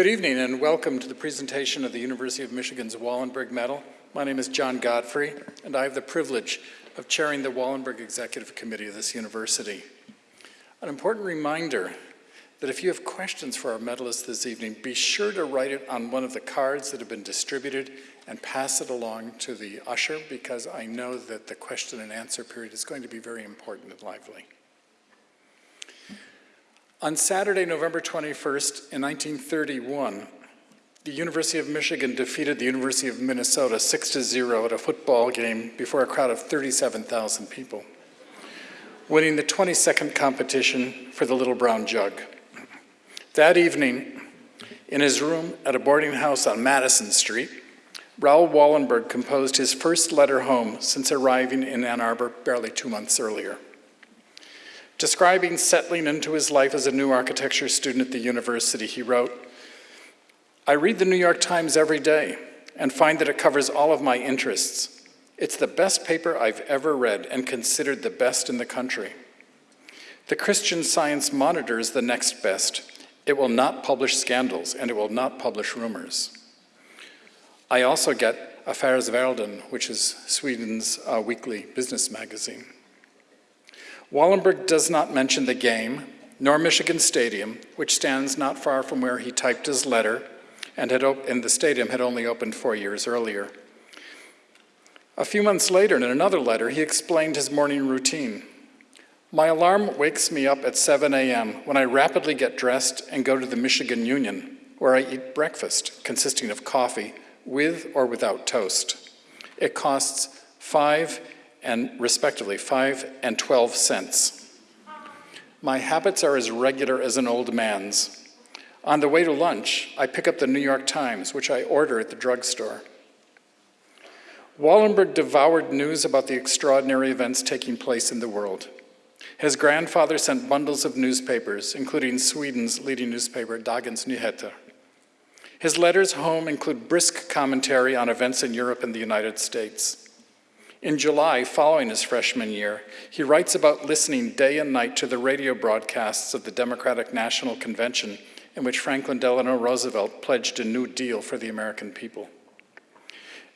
Good evening and welcome to the presentation of the University of Michigan's Wallenberg Medal. My name is John Godfrey and I have the privilege of chairing the Wallenberg Executive Committee of this university. An important reminder that if you have questions for our medalists this evening, be sure to write it on one of the cards that have been distributed and pass it along to the usher because I know that the question and answer period is going to be very important and lively. On Saturday, November 21st, in 1931, the University of Michigan defeated the University of Minnesota 6 to 0 at a football game before a crowd of 37,000 people, winning the 22nd competition for the Little Brown Jug. That evening, in his room at a boarding house on Madison Street, Raoul Wallenberg composed his first letter home since arriving in Ann Arbor barely two months earlier. Describing settling into his life as a new architecture student at the university, he wrote, I read the New York Times every day and find that it covers all of my interests. It's the best paper I've ever read and considered the best in the country. The Christian Science Monitor is the next best. It will not publish scandals and it will not publish rumors. I also get Affairs Affärsvärlden, which is Sweden's uh, weekly business magazine. Wallenberg does not mention the game, nor Michigan Stadium, which stands not far from where he typed his letter, and, had and the stadium had only opened four years earlier. A few months later, in another letter, he explained his morning routine. My alarm wakes me up at 7 a.m. when I rapidly get dressed and go to the Michigan Union, where I eat breakfast consisting of coffee with or without toast. It costs five and respectively 5 and 12 cents. My habits are as regular as an old man's. On the way to lunch, I pick up the New York Times, which I order at the drugstore. Wallenberg devoured news about the extraordinary events taking place in the world. His grandfather sent bundles of newspapers, including Sweden's leading newspaper, Dagens Nyheter. His letters home include brisk commentary on events in Europe and the United States. In July, following his freshman year, he writes about listening day and night to the radio broadcasts of the Democratic National Convention in which Franklin Delano Roosevelt pledged a new deal for the American people.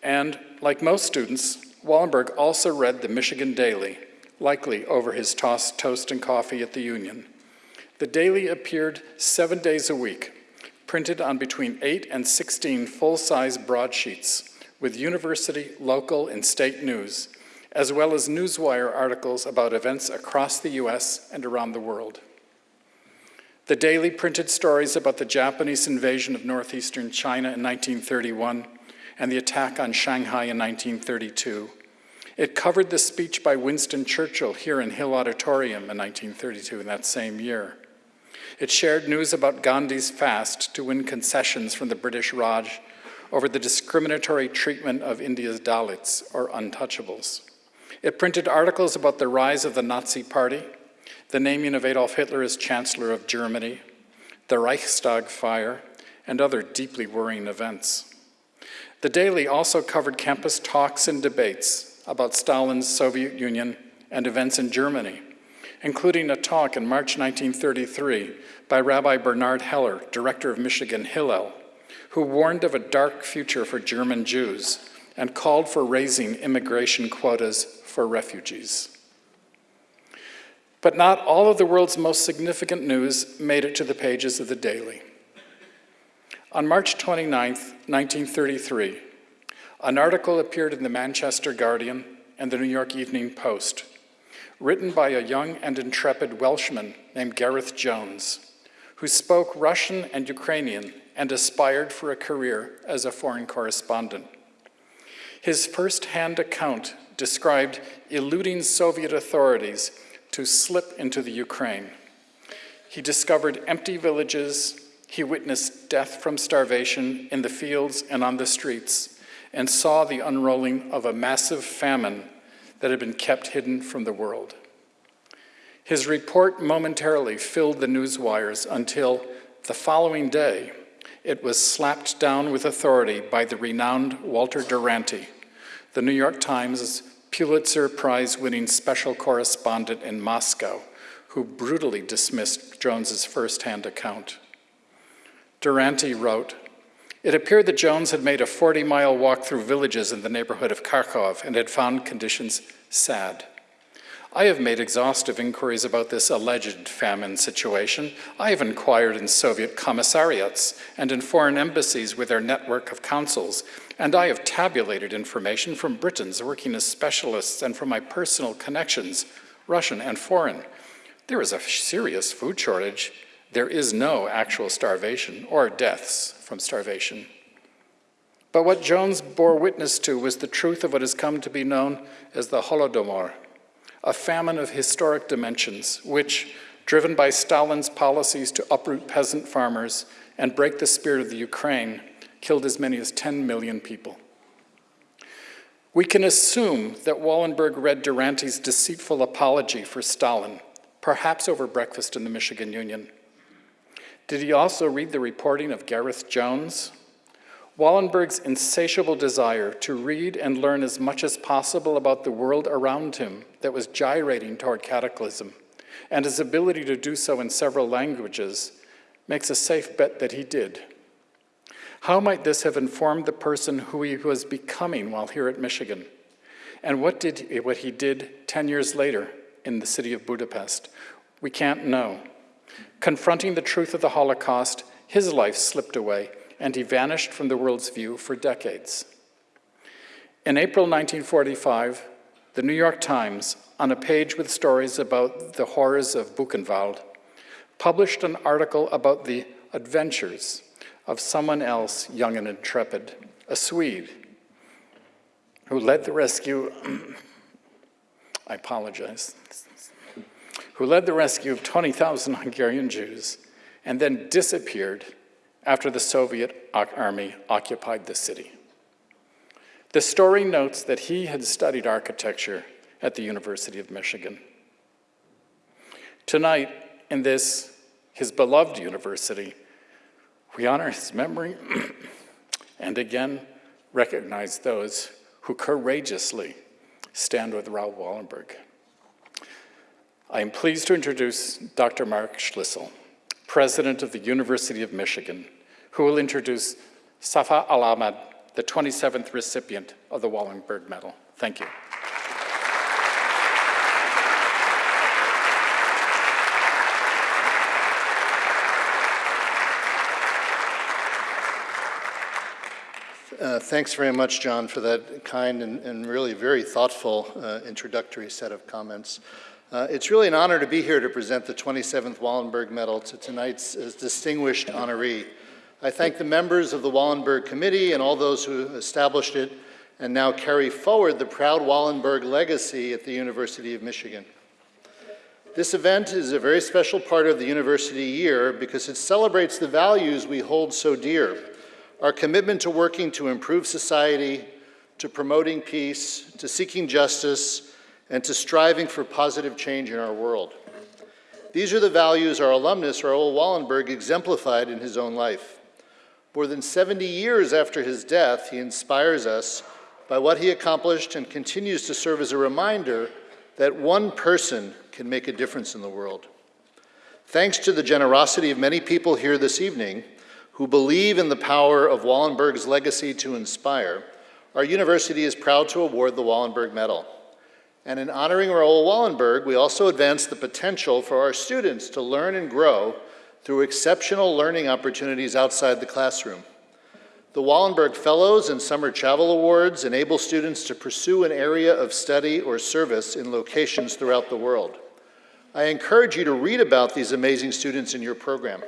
And, like most students, Wallenberg also read the Michigan Daily, likely over his tossed toast and coffee at the Union. The Daily appeared seven days a week, printed on between 8 and 16 full-size broadsheets with university, local, and state news, as well as Newswire articles about events across the US and around the world. The daily printed stories about the Japanese invasion of northeastern China in 1931 and the attack on Shanghai in 1932. It covered the speech by Winston Churchill here in Hill Auditorium in 1932 in that same year. It shared news about Gandhi's fast to win concessions from the British Raj over the discriminatory treatment of India's Dalits, or untouchables. It printed articles about the rise of the Nazi Party, the naming of Adolf Hitler as Chancellor of Germany, the Reichstag fire, and other deeply worrying events. The Daily also covered campus talks and debates about Stalin's Soviet Union and events in Germany, including a talk in March 1933 by Rabbi Bernard Heller, director of Michigan Hillel, who warned of a dark future for German Jews and called for raising immigration quotas for refugees. But not all of the world's most significant news made it to the pages of the Daily. On March 29, 1933, an article appeared in the Manchester Guardian and the New York Evening Post, written by a young and intrepid Welshman named Gareth Jones, who spoke Russian and Ukrainian and aspired for a career as a foreign correspondent. His first-hand account described eluding Soviet authorities to slip into the Ukraine. He discovered empty villages, he witnessed death from starvation in the fields and on the streets, and saw the unrolling of a massive famine that had been kept hidden from the world. His report momentarily filled the news wires until the following day, it was slapped down with authority by the renowned Walter Duranty, the New York Times' Pulitzer Prize-winning special correspondent in Moscow, who brutally dismissed Jones's first-hand account. Duranty wrote, It appeared that Jones had made a 40-mile walk through villages in the neighborhood of Kharkov and had found conditions sad. I have made exhaustive inquiries about this alleged famine situation. I have inquired in Soviet commissariats and in foreign embassies with their network of consuls, and I have tabulated information from Britons working as specialists and from my personal connections, Russian and foreign. There is a serious food shortage. There is no actual starvation or deaths from starvation. But what Jones bore witness to was the truth of what has come to be known as the Holodomor, a famine of historic dimensions, which, driven by Stalin's policies to uproot peasant farmers and break the spirit of the Ukraine, killed as many as 10 million people. We can assume that Wallenberg read Duranty's deceitful apology for Stalin, perhaps over breakfast in the Michigan Union. Did he also read the reporting of Gareth Jones, Wallenberg's insatiable desire to read and learn as much as possible about the world around him that was gyrating toward cataclysm, and his ability to do so in several languages, makes a safe bet that he did. How might this have informed the person who he was becoming while here at Michigan? And what, did, what he did 10 years later in the city of Budapest? We can't know. Confronting the truth of the Holocaust, his life slipped away, and he vanished from the world's view for decades. In April 1945, the New York Times, on a page with stories about the horrors of Buchenwald, published an article about the adventures of someone else young and intrepid, a Swede, who led the rescue, I apologize, who led the rescue of 20,000 Hungarian Jews and then disappeared after the Soviet army occupied the city. The story notes that he had studied architecture at the University of Michigan. Tonight, in this, his beloved university, we honor his memory and again recognize those who courageously stand with Raoul Wallenberg. I am pleased to introduce Dr. Mark Schlissel, President of the University of Michigan, who will introduce Safa Al-Ahmad, the 27th recipient of the Wallenberg Medal. Thank you. Uh, thanks very much, John, for that kind and, and really very thoughtful uh, introductory set of comments. Uh, it's really an honor to be here to present the 27th Wallenberg Medal to tonight's uh, distinguished honoree. I thank the members of the Wallenberg Committee and all those who established it and now carry forward the proud Wallenberg legacy at the University of Michigan. This event is a very special part of the university year because it celebrates the values we hold so dear, our commitment to working to improve society, to promoting peace, to seeking justice, and to striving for positive change in our world. These are the values our alumnus, Raoul Wallenberg, exemplified in his own life. More than 70 years after his death, he inspires us by what he accomplished and continues to serve as a reminder that one person can make a difference in the world. Thanks to the generosity of many people here this evening who believe in the power of Wallenberg's legacy to inspire, our university is proud to award the Wallenberg Medal. And in honoring Raoul Wallenberg, we also advance the potential for our students to learn and grow through exceptional learning opportunities outside the classroom. The Wallenberg Fellows and Summer Travel Awards enable students to pursue an area of study or service in locations throughout the world. I encourage you to read about these amazing students in your program.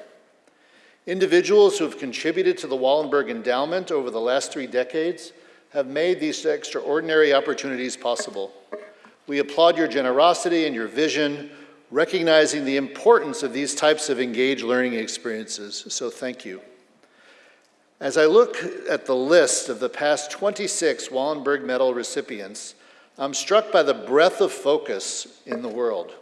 Individuals who have contributed to the Wallenberg Endowment over the last three decades have made these extraordinary opportunities possible. We applaud your generosity and your vision recognizing the importance of these types of engaged learning experiences, so thank you. As I look at the list of the past 26 Wallenberg Medal recipients, I'm struck by the breadth of focus in the world.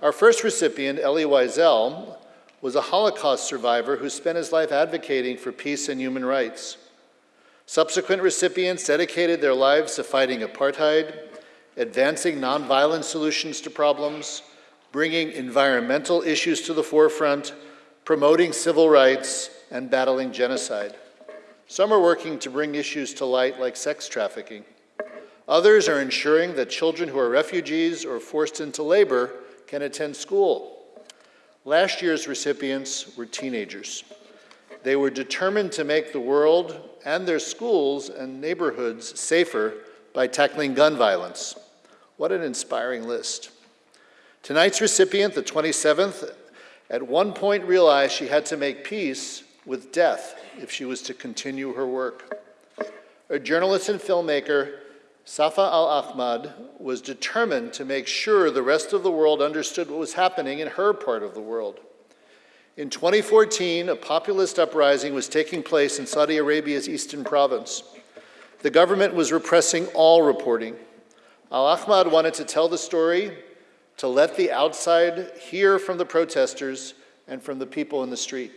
Our first recipient, Elie Wiesel, was a Holocaust survivor who spent his life advocating for peace and human rights. Subsequent recipients dedicated their lives to fighting apartheid, advancing nonviolent solutions to problems, bringing environmental issues to the forefront, promoting civil rights, and battling genocide. Some are working to bring issues to light like sex trafficking. Others are ensuring that children who are refugees or forced into labor can attend school. Last year's recipients were teenagers. They were determined to make the world and their schools and neighborhoods safer by tackling gun violence. What an inspiring list. Tonight's recipient, the 27th, at one point realized she had to make peace with death if she was to continue her work. A journalist and filmmaker, Safa Al-Ahmad, was determined to make sure the rest of the world understood what was happening in her part of the world. In 2014, a populist uprising was taking place in Saudi Arabia's eastern province. The government was repressing all reporting. Al-Ahmad wanted to tell the story, to let the outside hear from the protesters and from the people in the street.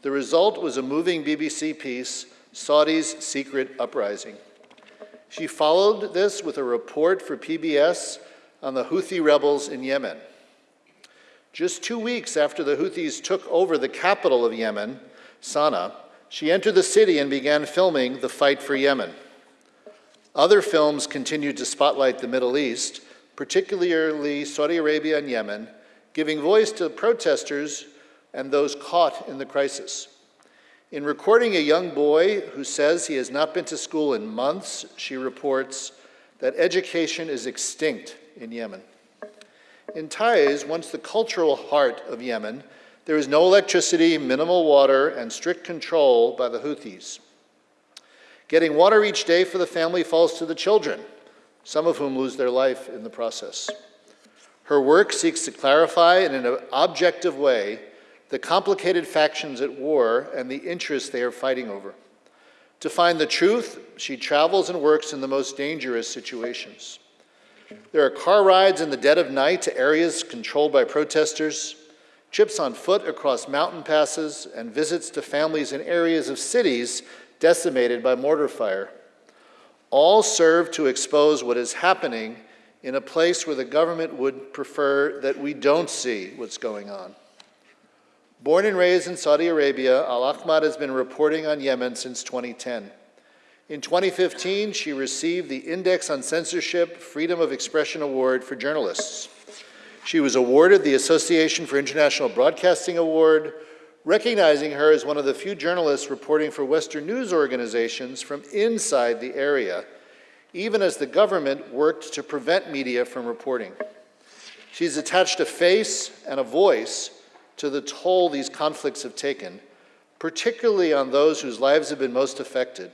The result was a moving BBC piece, Saudi's Secret Uprising. She followed this with a report for PBS on the Houthi rebels in Yemen. Just two weeks after the Houthis took over the capital of Yemen, Sana'a, she entered the city and began filming the fight for Yemen. Other films continued to spotlight the Middle East, particularly Saudi Arabia and Yemen, giving voice to protesters and those caught in the crisis. In recording a young boy who says he has not been to school in months, she reports that education is extinct in Yemen. In Taiz, once the cultural heart of Yemen, there is no electricity, minimal water, and strict control by the Houthis. Getting water each day for the family falls to the children, some of whom lose their life in the process. Her work seeks to clarify in an objective way the complicated factions at war and the interests they are fighting over. To find the truth, she travels and works in the most dangerous situations. There are car rides in the dead of night to areas controlled by protesters, trips on foot across mountain passes, and visits to families in areas of cities decimated by mortar fire. All serve to expose what is happening in a place where the government would prefer that we don't see what's going on. Born and raised in Saudi Arabia, Al-Ahmad has been reporting on Yemen since 2010. In 2015, she received the Index on Censorship Freedom of Expression Award for journalists. She was awarded the Association for International Broadcasting Award, recognizing her as one of the few journalists reporting for Western news organizations from inside the area, even as the government worked to prevent media from reporting. She's attached a face and a voice to the toll these conflicts have taken, particularly on those whose lives have been most affected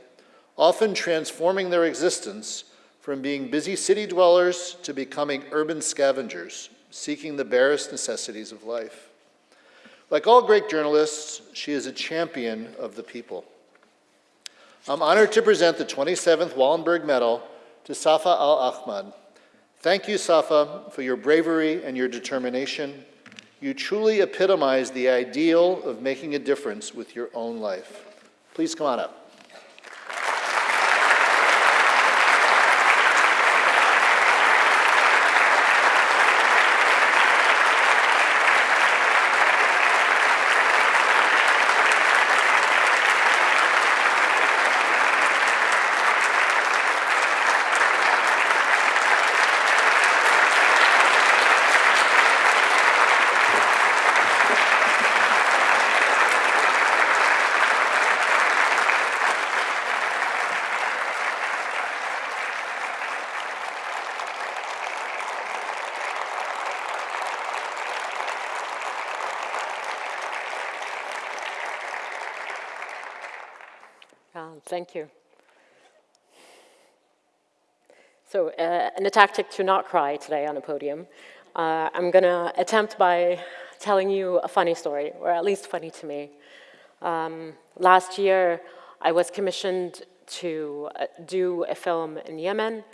often transforming their existence from being busy city dwellers to becoming urban scavengers, seeking the barest necessities of life. Like all great journalists, she is a champion of the people. I'm honored to present the 27th Wallenberg Medal to Safa Al-Ahmad. Thank you, Safa, for your bravery and your determination. You truly epitomize the ideal of making a difference with your own life. Please come on up. Um, thank you. So, uh, in a tactic to not cry today on a podium, uh, I'm going to attempt by telling you a funny story, or at least funny to me. Um, last year, I was commissioned to uh, do a film in Yemen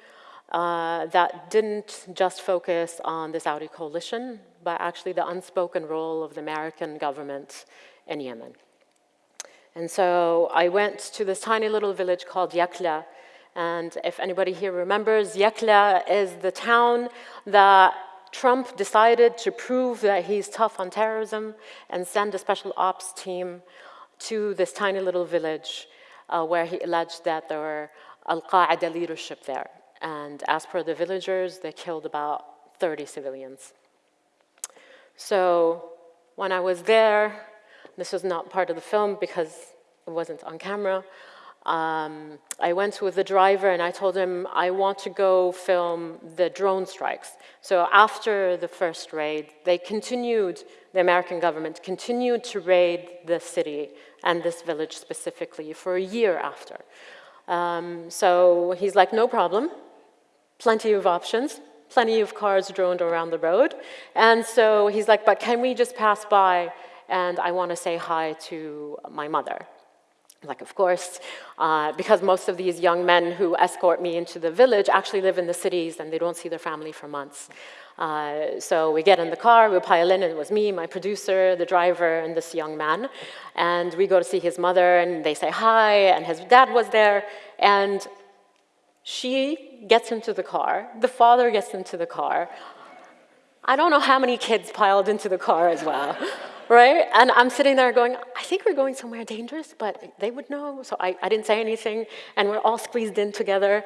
uh, that didn't just focus on the Saudi coalition, but actually the unspoken role of the American government in Yemen. And so I went to this tiny little village called Yakla. And if anybody here remembers, Yakla is the town that Trump decided to prove that he's tough on terrorism and send a special ops team to this tiny little village uh, where he alleged that there were Al-Qaeda leadership there. And as per the villagers, they killed about 30 civilians. So when I was there, this was not part of the film because it wasn't on camera, um, I went with the driver and I told him I want to go film the drone strikes. So after the first raid, they continued, the American government continued to raid the city and this village specifically for a year after. Um, so he's like, no problem, plenty of options, plenty of cars droned around the road. And so he's like, but can we just pass by and I want to say hi to my mother. Like, of course, uh, because most of these young men who escort me into the village actually live in the cities and they don't see their family for months. Uh, so we get in the car, we pile in, and it was me, my producer, the driver, and this young man. And we go to see his mother, and they say hi, and his dad was there. And she gets into the car, the father gets into the car. I don't know how many kids piled into the car as well right? And I'm sitting there going, I think we're going somewhere dangerous, but they would know. So I, I didn't say anything, and we're all squeezed in together.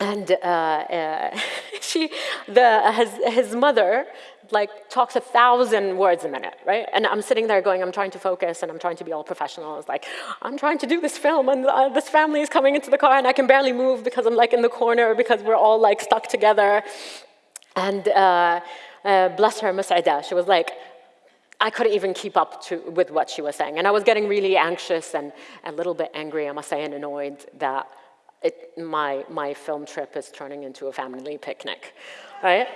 And uh, uh, she, the, his, his mother, like talks a thousand words a minute, right? And I'm sitting there going, I'm trying to focus and I'm trying to be all professional. It's like, I'm trying to do this film and uh, this family is coming into the car and I can barely move because I'm like in the corner because we're all like stuck together. And uh, uh, bless her, Mus'ida, she was like, I couldn't even keep up to, with what she was saying. And I was getting really anxious and a little bit angry, I must say, and annoyed that it, my, my film trip is turning into a family picnic, right?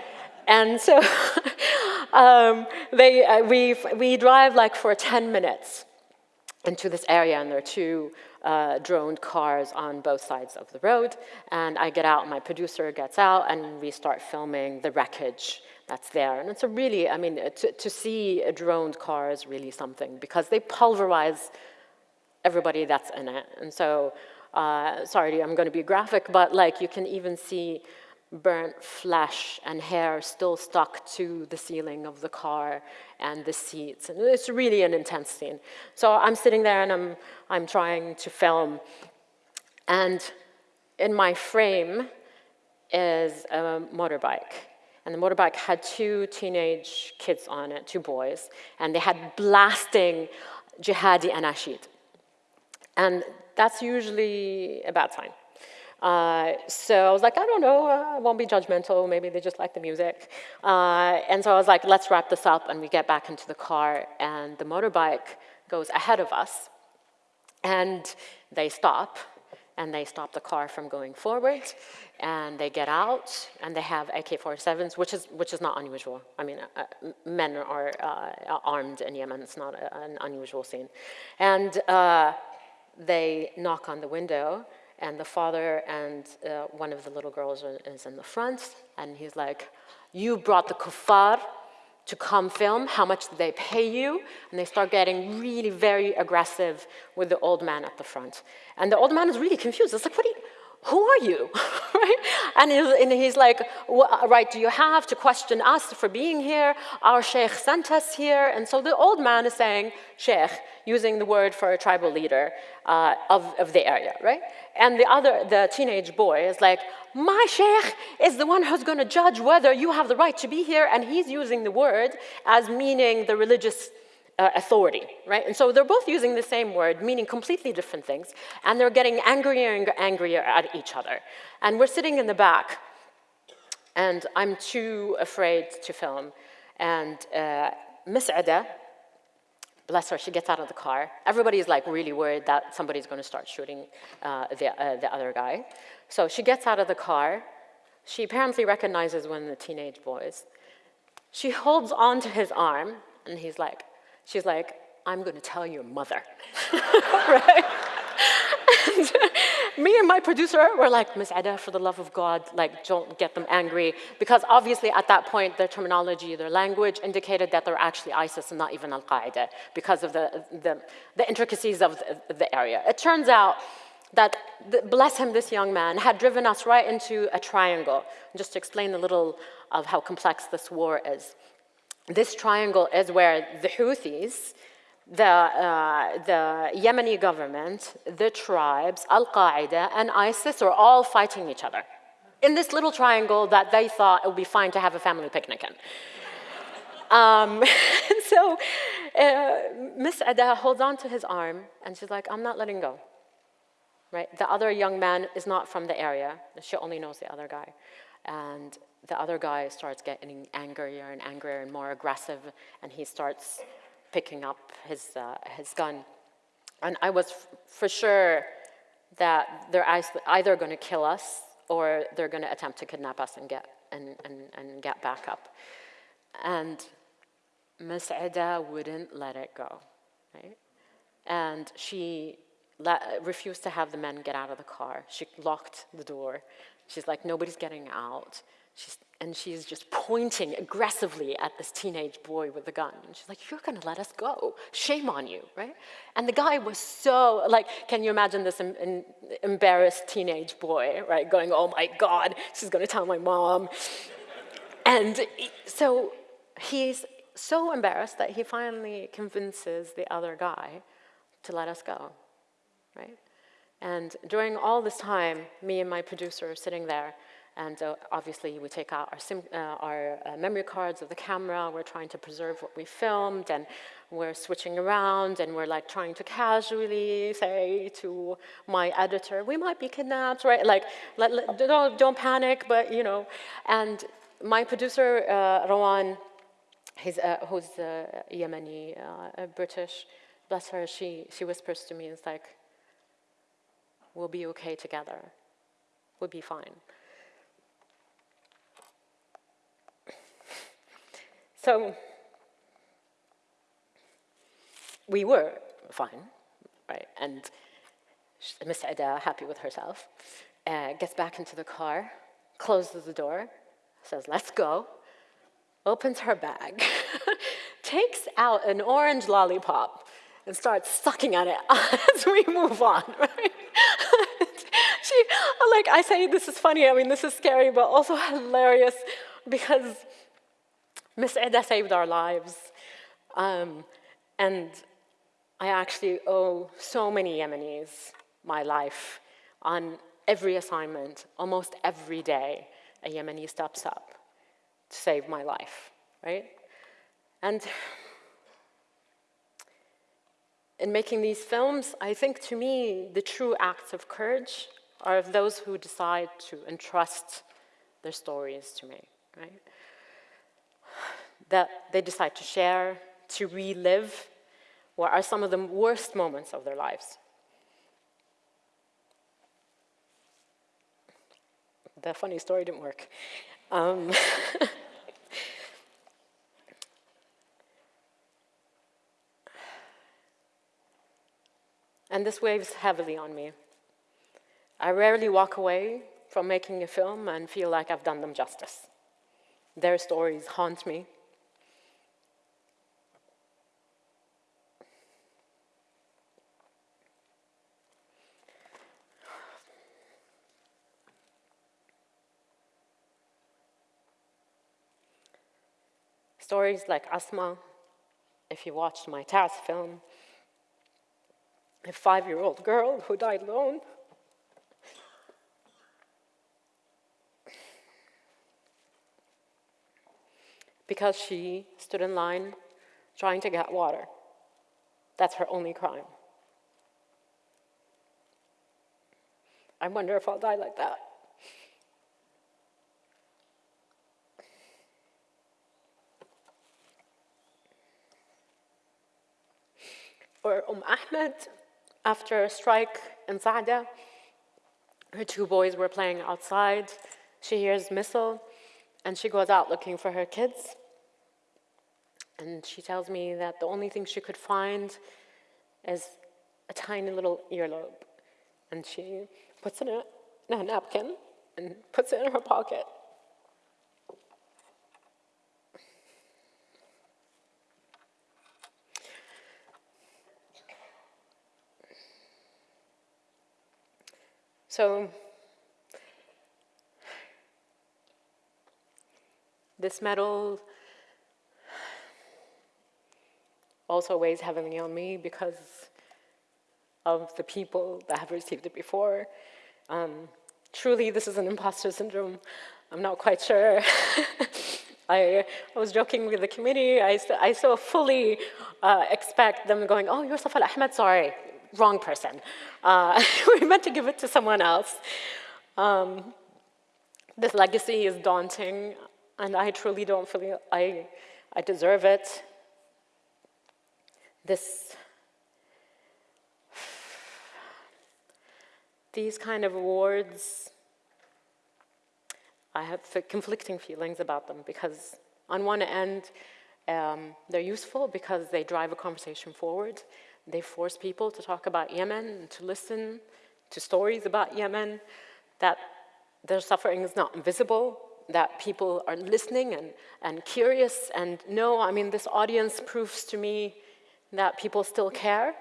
And so um, they, uh, we, we drive like for 10 minutes into this area and there are two uh, droned cars on both sides of the road. And I get out, my producer gets out and we start filming the wreckage that's there. And it's a really, I mean, to, to see a droned car is really something because they pulverize everybody that's in it. And so, uh, sorry, I'm gonna be graphic, but like you can even see burnt flesh and hair still stuck to the ceiling of the car and the seats. And it's really an intense scene. So I'm sitting there and I'm, I'm trying to film. And in my frame is a motorbike. And the motorbike had two teenage kids on it, two boys, and they had blasting jihadi anashid. And that's usually a bad sign. Uh, so I was like, I don't know, I won't be judgmental, maybe they just like the music. Uh, and so I was like, let's wrap this up, and we get back into the car, and the motorbike goes ahead of us, and they stop, and they stop the car from going forward, and they get out, and they have AK-47s, which is, which is not unusual. I mean, uh, men are uh, armed in Yemen, it's not a, an unusual scene. And uh, they knock on the window, and the father and uh, one of the little girls is in the front, and he's like, you brought the kuffar to come film, how much did they pay you? And they start getting really very aggressive with the old man at the front. And the old man is really confused. It's like, what are you, who are you, right? And he's, and he's like, what right do you have to question us for being here? Our sheikh sent us here. And so the old man is saying, sheikh, using the word for a tribal leader uh, of, of the area, right? And the other, the teenage boy is like, my sheikh is the one who's gonna judge whether you have the right to be here. And he's using the word as meaning the religious uh, authority, right? And so they're both using the same word, meaning completely different things, and they're getting angrier and angrier at each other. And we're sitting in the back, and I'm too afraid to film. And uh, Miss Ada, bless her, she gets out of the car. Everybody's like really worried that somebody's gonna start shooting uh, the, uh, the other guy. So she gets out of the car. She apparently recognizes one of the teenage boys. She holds onto his arm, and he's like, She's like, I'm going to tell your mother, right? and me and my producer were like, Miss Ada, for the love of God, like, don't get them angry. Because obviously at that point, their terminology, their language indicated that they're actually ISIS and not even Al-Qaeda because of the, the, the, intricacies of the, the area. It turns out that, bless him, this young man, had driven us right into a triangle. Just to explain a little of how complex this war is. This triangle is where the Houthis, the, uh, the Yemeni government, the tribes, Al Qaeda, and ISIS are all fighting each other in this little triangle that they thought it would be fine to have a family picnic in. Um, so uh, Miss Ada holds on to his arm and she's like, I'm not letting go. Right? The other young man is not from the area. She only knows the other guy. And the other guy starts getting angrier and angrier and more aggressive, and he starts picking up his, uh, his gun. And I was for sure that they're either going to kill us or they're going to attempt to kidnap us and get, and, and, and get back up. And Miss Ida wouldn't let it go, right? And she refused to have the men get out of the car. She locked the door. She's like, nobody's getting out. She's, and she's just pointing aggressively at this teenage boy with the gun. And she's like, You're gonna let us go. Shame on you, right? And the guy was so, like, can you imagine this em em embarrassed teenage boy, right, going, Oh my God, she's gonna tell my mom. And so he's so embarrassed that he finally convinces the other guy to let us go, right? And during all this time, me and my producer are sitting there and uh, obviously, we take out our, sim, uh, our uh, memory cards of the camera. We're trying to preserve what we filmed, and we're switching around, and we're like trying to casually say to my editor, "We might be kidnapped, right? Like, let, let, don't don't panic, but you know." And my producer, uh, Rawan, he's, uh, who's uh, Yemeni, British, bless her, she she whispers to me, "It's like, we'll be okay together. We'll be fine." So we were fine, right? And Miss Ida, happy with herself, uh, gets back into the car, closes the door, says, let's go, opens her bag, takes out an orange lollipop, and starts sucking at it as we move on, right? like, I say this is funny, I mean, this is scary, but also hilarious because Miss Eda saved our lives. Um, and I actually owe so many Yemenis my life on every assignment, almost every day, a Yemeni steps up to save my life, right? And in making these films, I think to me, the true acts of courage are of those who decide to entrust their stories to me, right? that they decide to share, to relive, what are some of the worst moments of their lives. The funny story didn't work. Um, and this weighs heavily on me. I rarely walk away from making a film and feel like I've done them justice. Their stories haunt me, Stories like Asma, if you watched my Taiz film, a five-year-old girl who died alone. Because she stood in line trying to get water. That's her only crime. I wonder if I'll die like that. or Umm Ahmed, after a strike in Saada, her two boys were playing outside. She hears missile, and she goes out looking for her kids. And she tells me that the only thing she could find is a tiny little earlobe. And she puts it in a napkin and puts it in her pocket. So this medal also weighs heavily on me because of the people that have received it before. Um, truly, this is an imposter syndrome. I'm not quite sure. I, I, was joking with the committee. I, I so fully uh, expect them going, oh, you're Safa Al-Ahmad, sorry, wrong person. Uh, we meant to give it to someone else. Um, this legacy is daunting, and I truly don't feel I, I deserve it. This, these kind of awards I have conflicting feelings about them because on one end, um, they're useful because they drive a conversation forward. They force people to talk about Yemen and to listen to stories about Yemen, that their suffering is not invisible, that people are listening and, and curious and no, I mean, this audience proves to me that people still care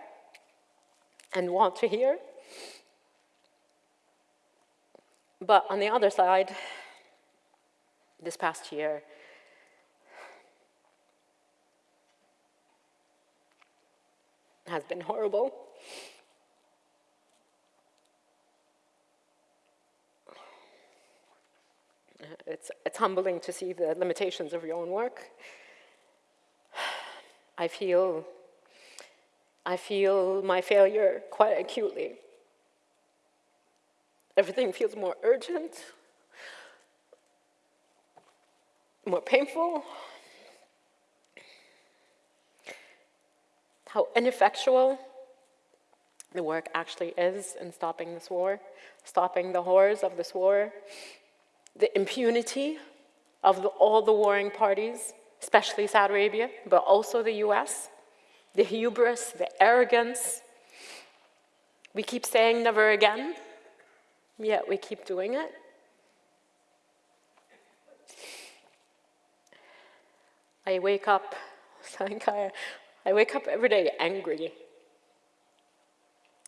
and want to hear. But on the other side, this past year. has been horrible. It's, it's humbling to see the limitations of your own work. I feel, I feel my failure quite acutely. Everything feels more urgent, more painful, how ineffectual the work actually is in stopping this war, stopping the horrors of this war, the impunity of the, all the warring parties, especially Saudi Arabia, but also the US, the hubris, the arrogance. We keep saying never again, yet we keep doing it. I wake up, I wake up every day angry.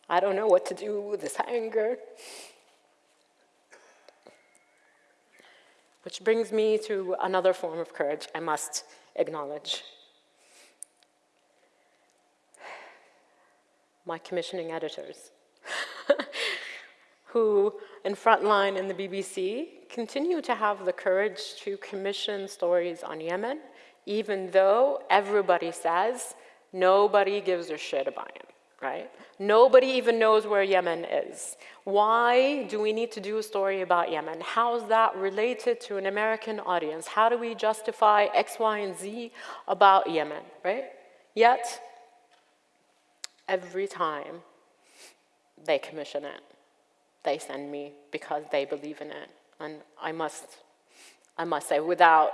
I don't know what to do with this anger. Which brings me to another form of courage I must acknowledge. My commissioning editors, who in Frontline in the BBC continue to have the courage to commission stories on Yemen even though everybody says nobody gives a shit about it, right? Nobody even knows where Yemen is. Why do we need to do a story about Yemen? How is that related to an American audience? How do we justify X, Y, and Z about Yemen, right? Yet, every time they commission it, they send me because they believe in it. And I must, I must say, without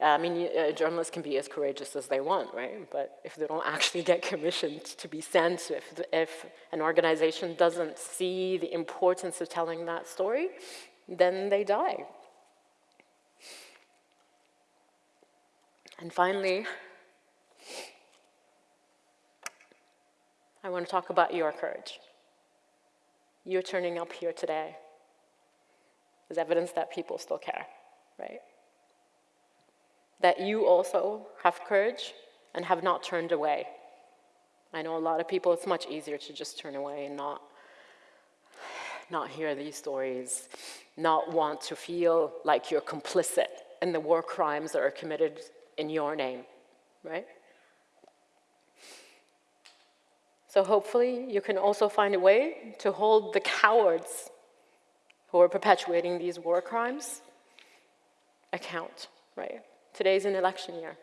I mean, uh, journalists can be as courageous as they want, right? But if they don't actually get commissioned to be sent, if, if an organization doesn't see the importance of telling that story, then they die. And finally, I want to talk about your courage. You're turning up here today is evidence that people still care, right? That you also have courage and have not turned away. I know a lot of people, it's much easier to just turn away and not, not hear these stories, not want to feel like you're complicit in the war crimes that are committed in your name, right? So hopefully you can also find a way to hold the cowards who are perpetuating these war crimes account, right? Today's an election year.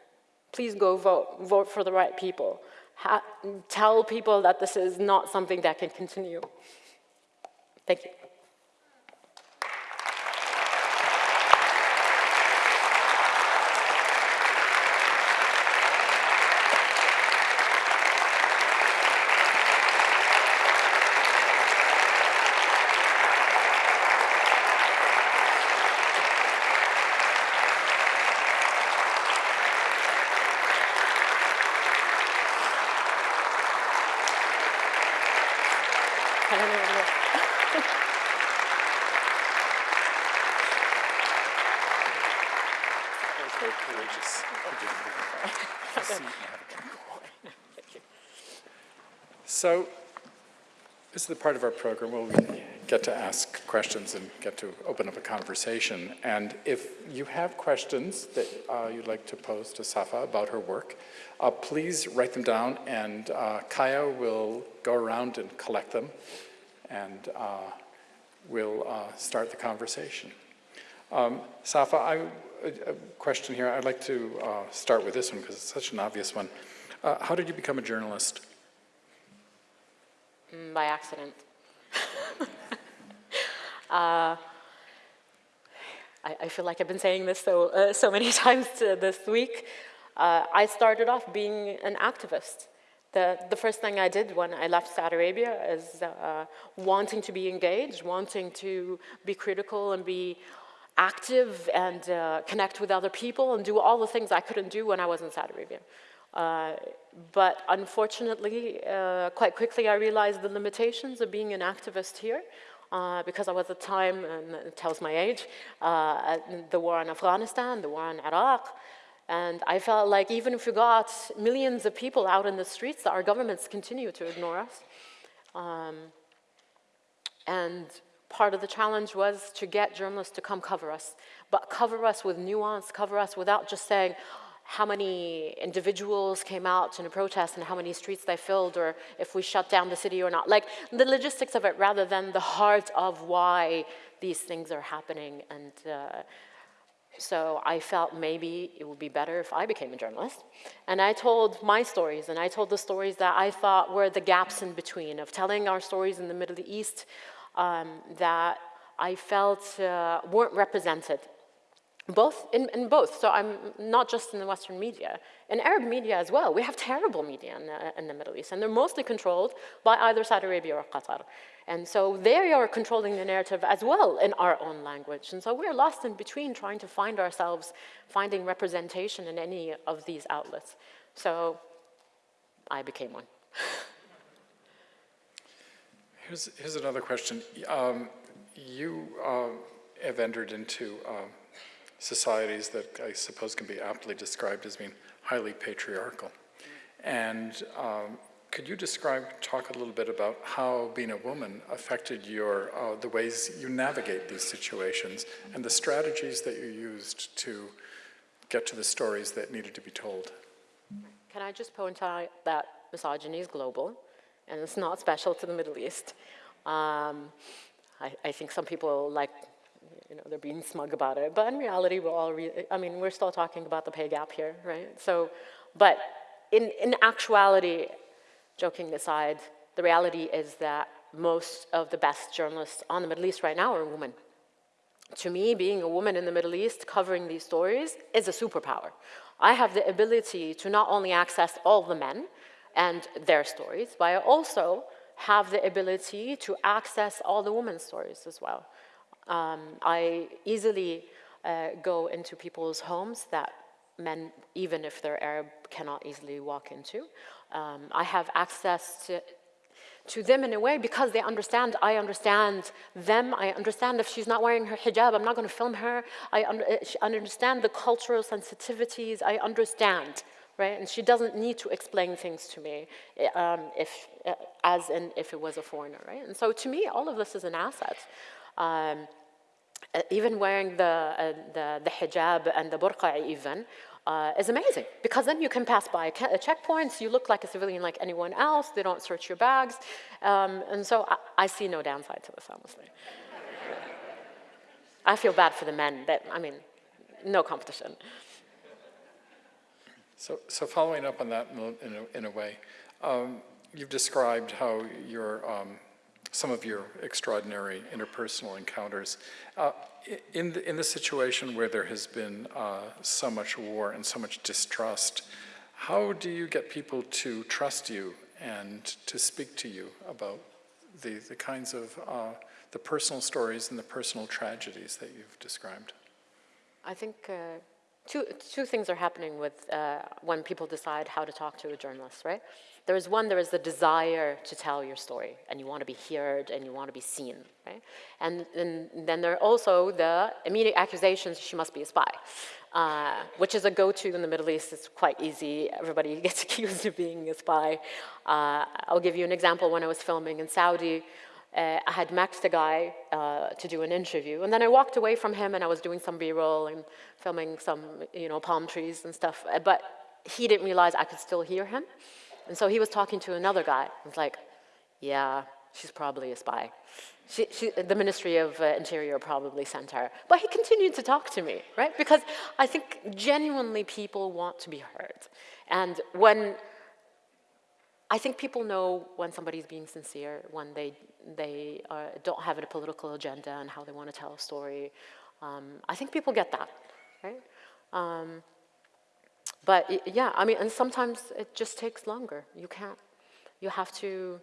Please go vote. Vote for the right people. Ha tell people that this is not something that can continue. Thank you. The part of our program where we get to ask questions and get to open up a conversation. And if you have questions that uh, you'd like to pose to Safa about her work, uh, please write them down and uh, Kaya will go around and collect them and uh, we'll uh, start the conversation. Um, Safa, I, a, question here. I'd like to uh, start with this one because it's such an obvious one. How did you become a journalist? Mm, by accident. uh, I, I, feel like I've been saying this so, uh, so many times this week. Uh, I started off being an activist. The, the first thing I did when I left Saudi Arabia is uh, wanting to be engaged, wanting to be critical and be active and uh, connect with other people and do all the things I couldn't do when I was in Saudi Arabia. Uh, but unfortunately, uh, quite quickly I realized the limitations of being an activist here uh, because I was at the time, and it tells my age, uh, the war in Afghanistan, the war in Iraq, and I felt like even if we got millions of people out in the streets, our governments continue to ignore us. Um, and part of the challenge was to get journalists to come cover us, but cover us with nuance, cover us without just saying, how many individuals came out in a protest and how many streets they filled or if we shut down the city or not. Like the logistics of it rather than the heart of why these things are happening. And uh, so I felt maybe it would be better if I became a journalist. And I told my stories and I told the stories that I thought were the gaps in between of telling our stories in the Middle East um, that I felt uh, weren't represented both, in, in, both, so I'm not just in the Western media, in Arab media as well. We have terrible media in the, in the Middle East, and they're mostly controlled by either Saudi Arabia or Qatar. And so they are controlling the narrative as well in our own language. And so we're lost in between trying to find ourselves, finding representation in any of these outlets. So I became one. here's, here's another question. Um, you uh, have entered into um, societies that I suppose can be aptly described as being highly patriarchal. And um, could you describe, talk a little bit about how being a woman affected your, uh, the ways you navigate these situations and the strategies that you used to get to the stories that needed to be told? Can I just point out that misogyny is global and it's not special to the Middle East. Um, I, I, think some people like you know, they're being smug about it. But in reality, we're all, re I mean, we're still talking about the pay gap here, right? So, but in, in actuality, joking aside, the reality is that most of the best journalists on the Middle East right now are women. To me, being a woman in the Middle East covering these stories is a superpower. I have the ability to not only access all the men and their stories, but I also have the ability to access all the women's stories as well. Um, I easily uh, go into people's homes that men, even if they're Arab, cannot easily walk into. Um, I have access to, to them in a way because they understand, I understand them, I understand if she's not wearing her hijab, I'm not gonna film her, I un uh, understand the cultural sensitivities, I understand, right? And she doesn't need to explain things to me um, if, uh, as in if it was a foreigner, right? And so to me, all of this is an asset. Um, uh, even wearing the, uh, the, the, hijab and the burqa even, uh, is amazing because then you can pass by uh, checkpoints, you look like a civilian like anyone else, they don't search your bags, um, and so I, I, see no downside to this, honestly. I feel bad for the men, that, I mean, no competition. So, so following up on that in a, in a way, um, you've described how your um, some of your extraordinary interpersonal encounters. Uh, in, the, in the situation where there has been uh, so much war and so much distrust, how do you get people to trust you and to speak to you about the, the kinds of, uh, the personal stories and the personal tragedies that you've described? I think uh, two, two things are happening with uh, when people decide how to talk to a journalist, right? There is one, there is the desire to tell your story, and you want to be heard, and you want to be seen, right? And, and then there are also the immediate accusations, she must be a spy, uh, which is a go-to in the Middle East. It's quite easy. Everybody gets accused of being a spy. Uh, I'll give you an example. When I was filming in Saudi, uh, I had met the guy uh, to do an interview, and then I walked away from him and I was doing some B-roll and filming some, you know, palm trees and stuff, but he didn't realize I could still hear him. And so he was talking to another guy. Was like, yeah, she's probably a spy. She, she, the Ministry of uh, Interior probably sent her. But he continued to talk to me, right? Because I think genuinely people want to be heard. And when, I think people know when somebody's being sincere, when they, they uh, don't have a political agenda and how they want to tell a story. Um, I think people get that, right? Um, but yeah, I mean, and sometimes it just takes longer. You can't, you have to,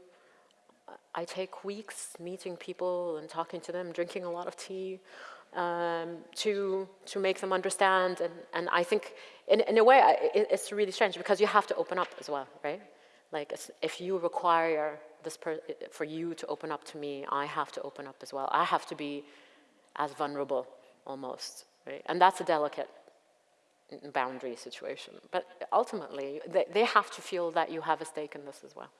I take weeks meeting people and talking to them, drinking a lot of tea um, to, to make them understand. And, and I think in, in a way, it, it's really strange because you have to open up as well, right? Like if you require this for you to open up to me, I have to open up as well. I have to be as vulnerable almost, right? And that's a delicate boundary situation. But ultimately, they, they have to feel that you have a stake in this as well.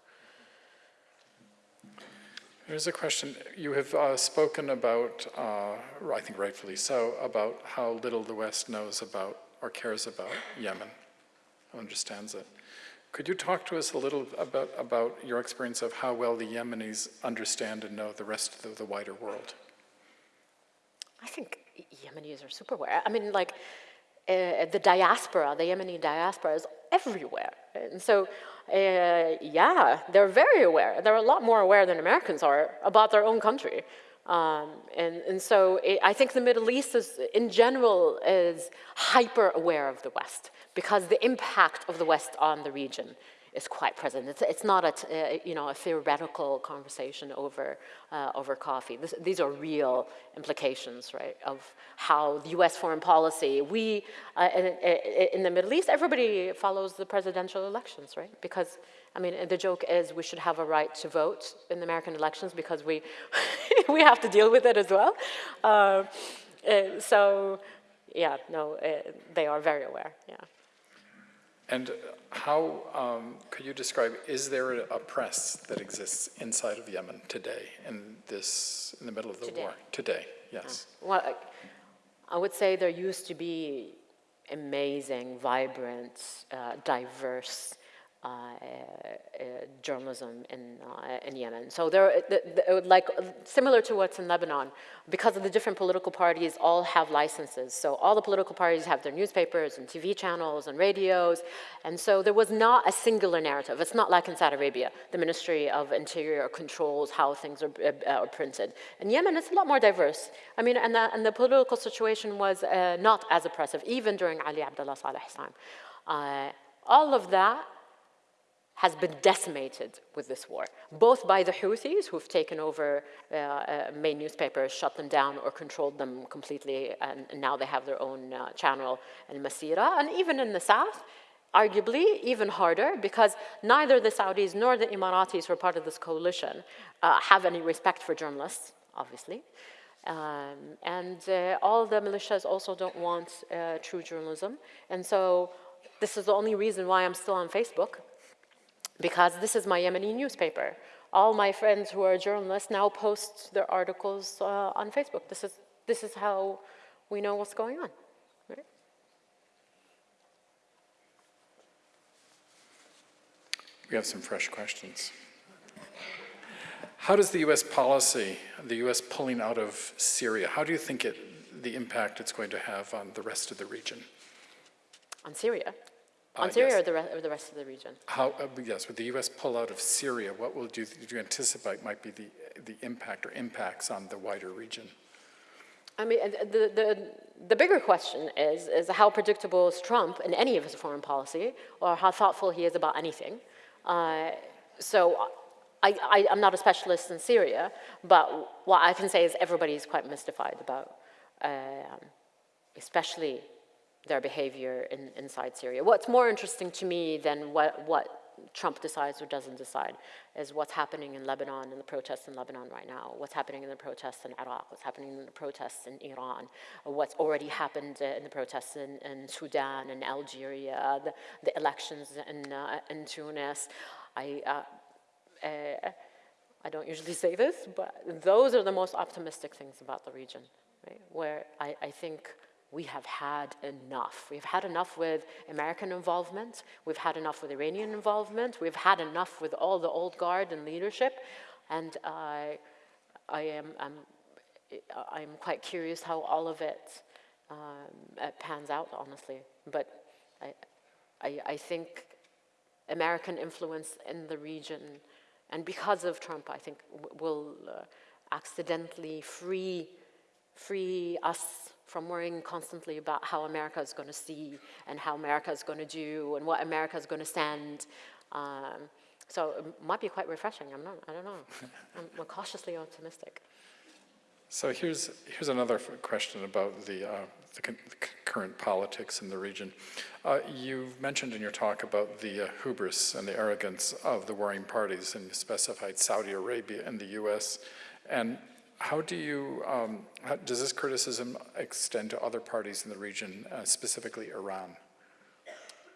Here's a question. You have uh, spoken about, uh, I think rightfully so, about how little the West knows about or cares about Yemen, understands it. Could you talk to us a little about, about your experience of how well the Yemenis understand and know the rest of the, the wider world? I think Yemenis are super aware. I mean, like, uh, the diaspora, the Yemeni diaspora is everywhere. And so, uh, yeah, they're very aware. They're a lot more aware than Americans are about their own country. Um, and, and so it, I think the Middle East is, in general, is hyper aware of the West because the impact of the West on the region is quite present. It's, it's not a, uh, you know, a theoretical conversation over, uh, over coffee. This, these are real implications, right, of how the US foreign policy, we, uh, in, in, the Middle East, everybody follows the presidential elections, right? Because, I mean, the joke is we should have a right to vote in the American elections because we, we have to deal with it as well. Uh, so, yeah, no, uh, they are very aware, yeah. And how um, could you describe, is there a press that exists inside of Yemen today in this, in the middle of the today. war? Today, yes. Uh, well, I would say there used to be amazing, vibrant, uh, diverse journalism in, uh, in Yemen. So there, like similar to what's in Lebanon, because of the different political parties all have licenses. So all the political parties have their newspapers and TV channels and radios. And so there was not a singular narrative. It's not like in Saudi Arabia. The Ministry of Interior controls how things are, uh, are printed. In Yemen, it's a lot more diverse. I mean, and the, and the political situation was uh, not as oppressive, even during Ali Abdullah Saleh's time. Uh, all of that has been decimated with this war, both by the Houthis, who've taken over uh, uh, main newspapers, shut them down, or controlled them completely, and, and now they have their own uh, channel, Al Masira, and even in the south, arguably even harder, because neither the Saudis nor the Emiratis, who are part of this coalition, uh, have any respect for journalists, obviously. Um, and uh, all the militias also don't want uh, true journalism. And so this is the only reason why I'm still on Facebook, because this is my Yemeni newspaper. All my friends who are journalists now post their articles uh, on Facebook. This is, this is how we know what's going on. Right? We have some fresh questions. How does the U.S. policy, the U.S. pulling out of Syria, how do you think it, the impact it's going to have on the rest of the region? On Syria? Uh, On Syria yes. or, the or the rest of the region? How, uh, yes, with the U.S. pull out of Syria, what will do, do you anticipate might be the, the impact or impacts on the wider region? I mean, the, the, the bigger question is, is how predictable is Trump in any of his foreign policy, or how thoughtful he is about anything. Uh, so I, I, am not a specialist in Syria, but what I can say is everybody is quite mystified about, um, especially their behavior in, inside Syria. What's more interesting to me than what, what Trump decides or doesn't decide is what's happening in Lebanon and the protests in Lebanon right now, what's happening in the protests in Iraq, what's happening in the protests in Iran, what's already happened in the protests in, in Sudan and Algeria, the, the elections in, uh, in Tunis. I, uh, uh, I don't usually say this, but those are the most optimistic things about the region, right? Where I, I think we have had enough. We've had enough with American involvement. We've had enough with Iranian involvement. We've had enough with all the old guard and leadership. And I, I am I'm, I'm quite curious how all of it um, pans out, honestly. But I, I, I think American influence in the region, and because of Trump, I think will uh, accidentally free, free us from worrying constantly about how America is going to see and how America is going to do and what America is going to send. Um, so it might be quite refreshing. I'm not, I don't know. I'm cautiously optimistic. So here's, here's another question about the, uh, the, the, current politics in the region. Uh, you mentioned in your talk about the uh, hubris and the arrogance of the warring parties, and you specified Saudi Arabia and the U.S. And how do you, um, how, does this criticism extend to other parties in the region, uh, specifically Iran?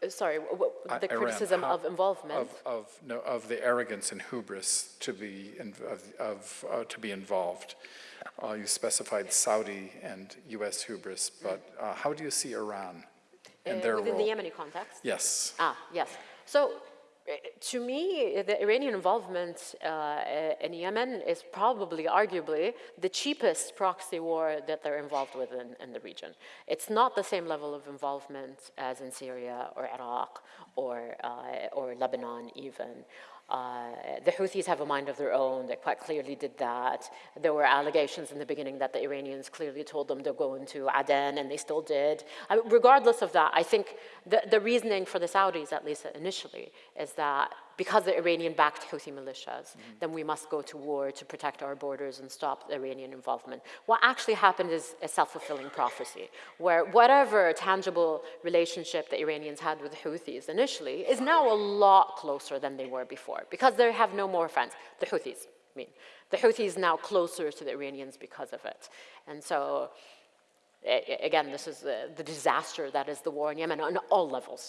Uh, sorry, Uh, the Iran, criticism how- of involvement? Of, of, no, of the arrogance and hubris to be, in, of, of uh, to be involved. Uh, you specified Saudi and U.S. hubris, but uh, how do you see Iran and Uh, their within role? the Yemeni context? Yes. Ah, yes. So uh, to me, the Iranian involvement uh, in Yemen is probably, arguably, the cheapest proxy war that they're involved with in, in, the region. It's not the same level of involvement as in Syria or Iraq or, uh, or Lebanon even. Uh, the Houthis have a mind of their own. They quite clearly did that. There were allegations in the beginning that the Iranians clearly told them to go into Aden, and they still did. I mean, regardless of that, I think the, the reasoning for the Saudis, at least initially, is that because the Iranian-backed Houthi militias, mm -hmm. then we must go to war to protect our borders and stop the Iranian involvement. What actually happened is a self-fulfilling prophecy, where whatever tangible relationship the Iranians had with the Houthis initially is now a lot closer than they were before, because they have no more friends, the Houthis, I mean. The Houthis now closer to the Iranians because of it. And so, again, this is the, the disaster that is the war in Yemen on all levels.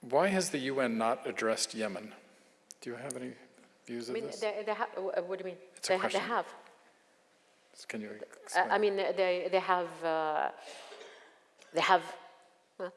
Why has the UN not addressed Yemen? Do you have any views of I mean, this? they, they what do you mean? It's they, a ha they have. Can you Uh, explain? I mean, they, they have, uh, they have, uh,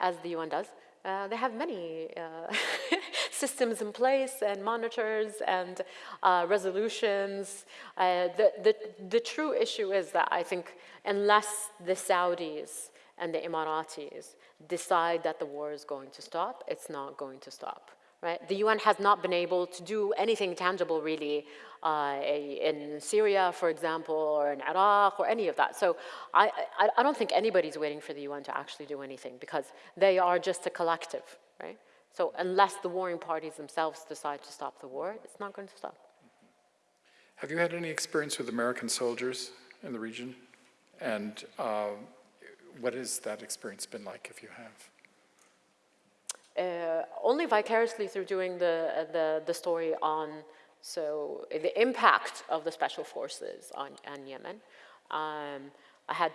as the UN does, uh, they have many uh, systems in place and monitors and uh, resolutions. Uh, the, the, the true issue is that I think unless the Saudis and the Emiratis decide that the war is going to stop, it's not going to stop. Right? The UN has not been able to do anything tangible really uh, in Syria, for example, or in Iraq, or any of that. So I, I, I, don't think anybody's waiting for the UN to actually do anything because they are just a collective, right? So unless the warring parties themselves decide to stop the war, it's not going to stop. Have you had any experience with American soldiers in the region? And uh, what has that experience been like if you have? Uh, only vicariously through doing the, uh, the, the, story on so the impact of the special forces on, on Yemen. Um, I had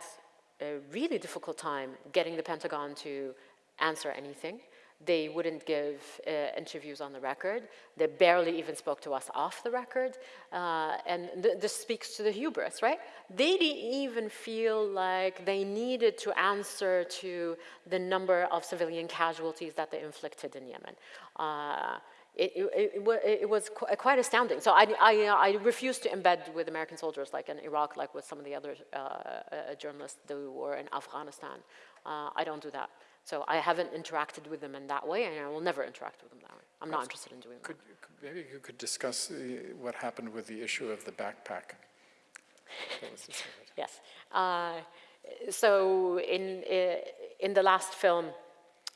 a really difficult time getting the Pentagon to answer anything. They wouldn't give uh, interviews on the record. They barely even spoke to us off the record. Uh, and th this speaks to the hubris, right? They didn't even feel like they needed to answer to the number of civilian casualties that they inflicted in Yemen. Uh, it, it, it, was qu quite astounding. So I, I, I refuse to embed with American soldiers like in Iraq, like with some of the other uh, uh, journalists do, or in Afghanistan. Uh, I don't do that. So I haven't interacted with them in that way, and I will never interact with them that way. I'm not interested in doing could, that. Could, maybe you could discuss uh, what happened with the issue of the backpack. yes. Uh, so in, uh, in the last film,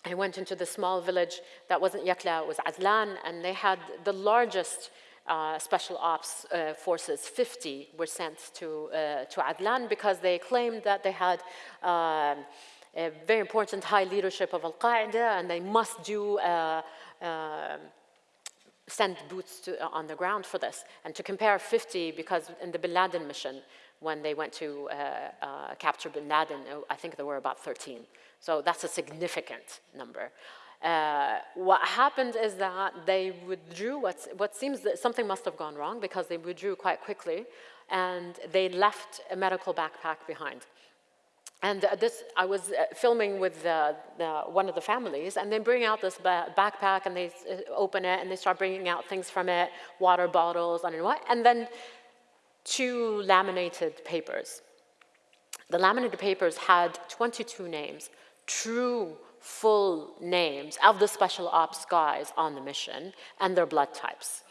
I went into the small village that wasn't Yakla, it was Azlan, and they had the largest uh, special ops uh, forces, 50, were sent to, uh, to Adlan because they claimed that they had um, a very important high leadership of Al-Qaeda, and they must do uh, uh, send boots to, uh, on the ground for this. And to compare 50, because in the Bin Laden mission, when they went to uh, uh, capture Bin Laden, uh, I think there were about 13. So that's a significant number. Uh, what happened is that they withdrew, what seems that something must have gone wrong because they withdrew quite quickly and they left a medical backpack behind. And uh, this, I was uh, filming with uh, the, one of the families, and they bring out this ba backpack, and they uh, open it, and they start bringing out things from it, water bottles, I don't know what, and then two laminated papers. The laminated papers had 22 names, true full names of the special ops guys on the mission, and their blood types.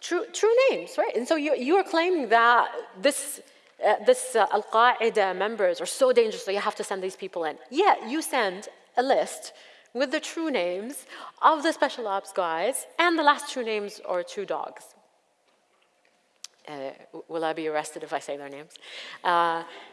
True, true names, right? And so you, you are claiming that this uh, this uh, Al-Qaeda members are so dangerous, so you have to send these people in. Yeah, you send a list with the true names of the special ops guys, and the last two names are two dogs. Uh, will I be arrested if I say their names?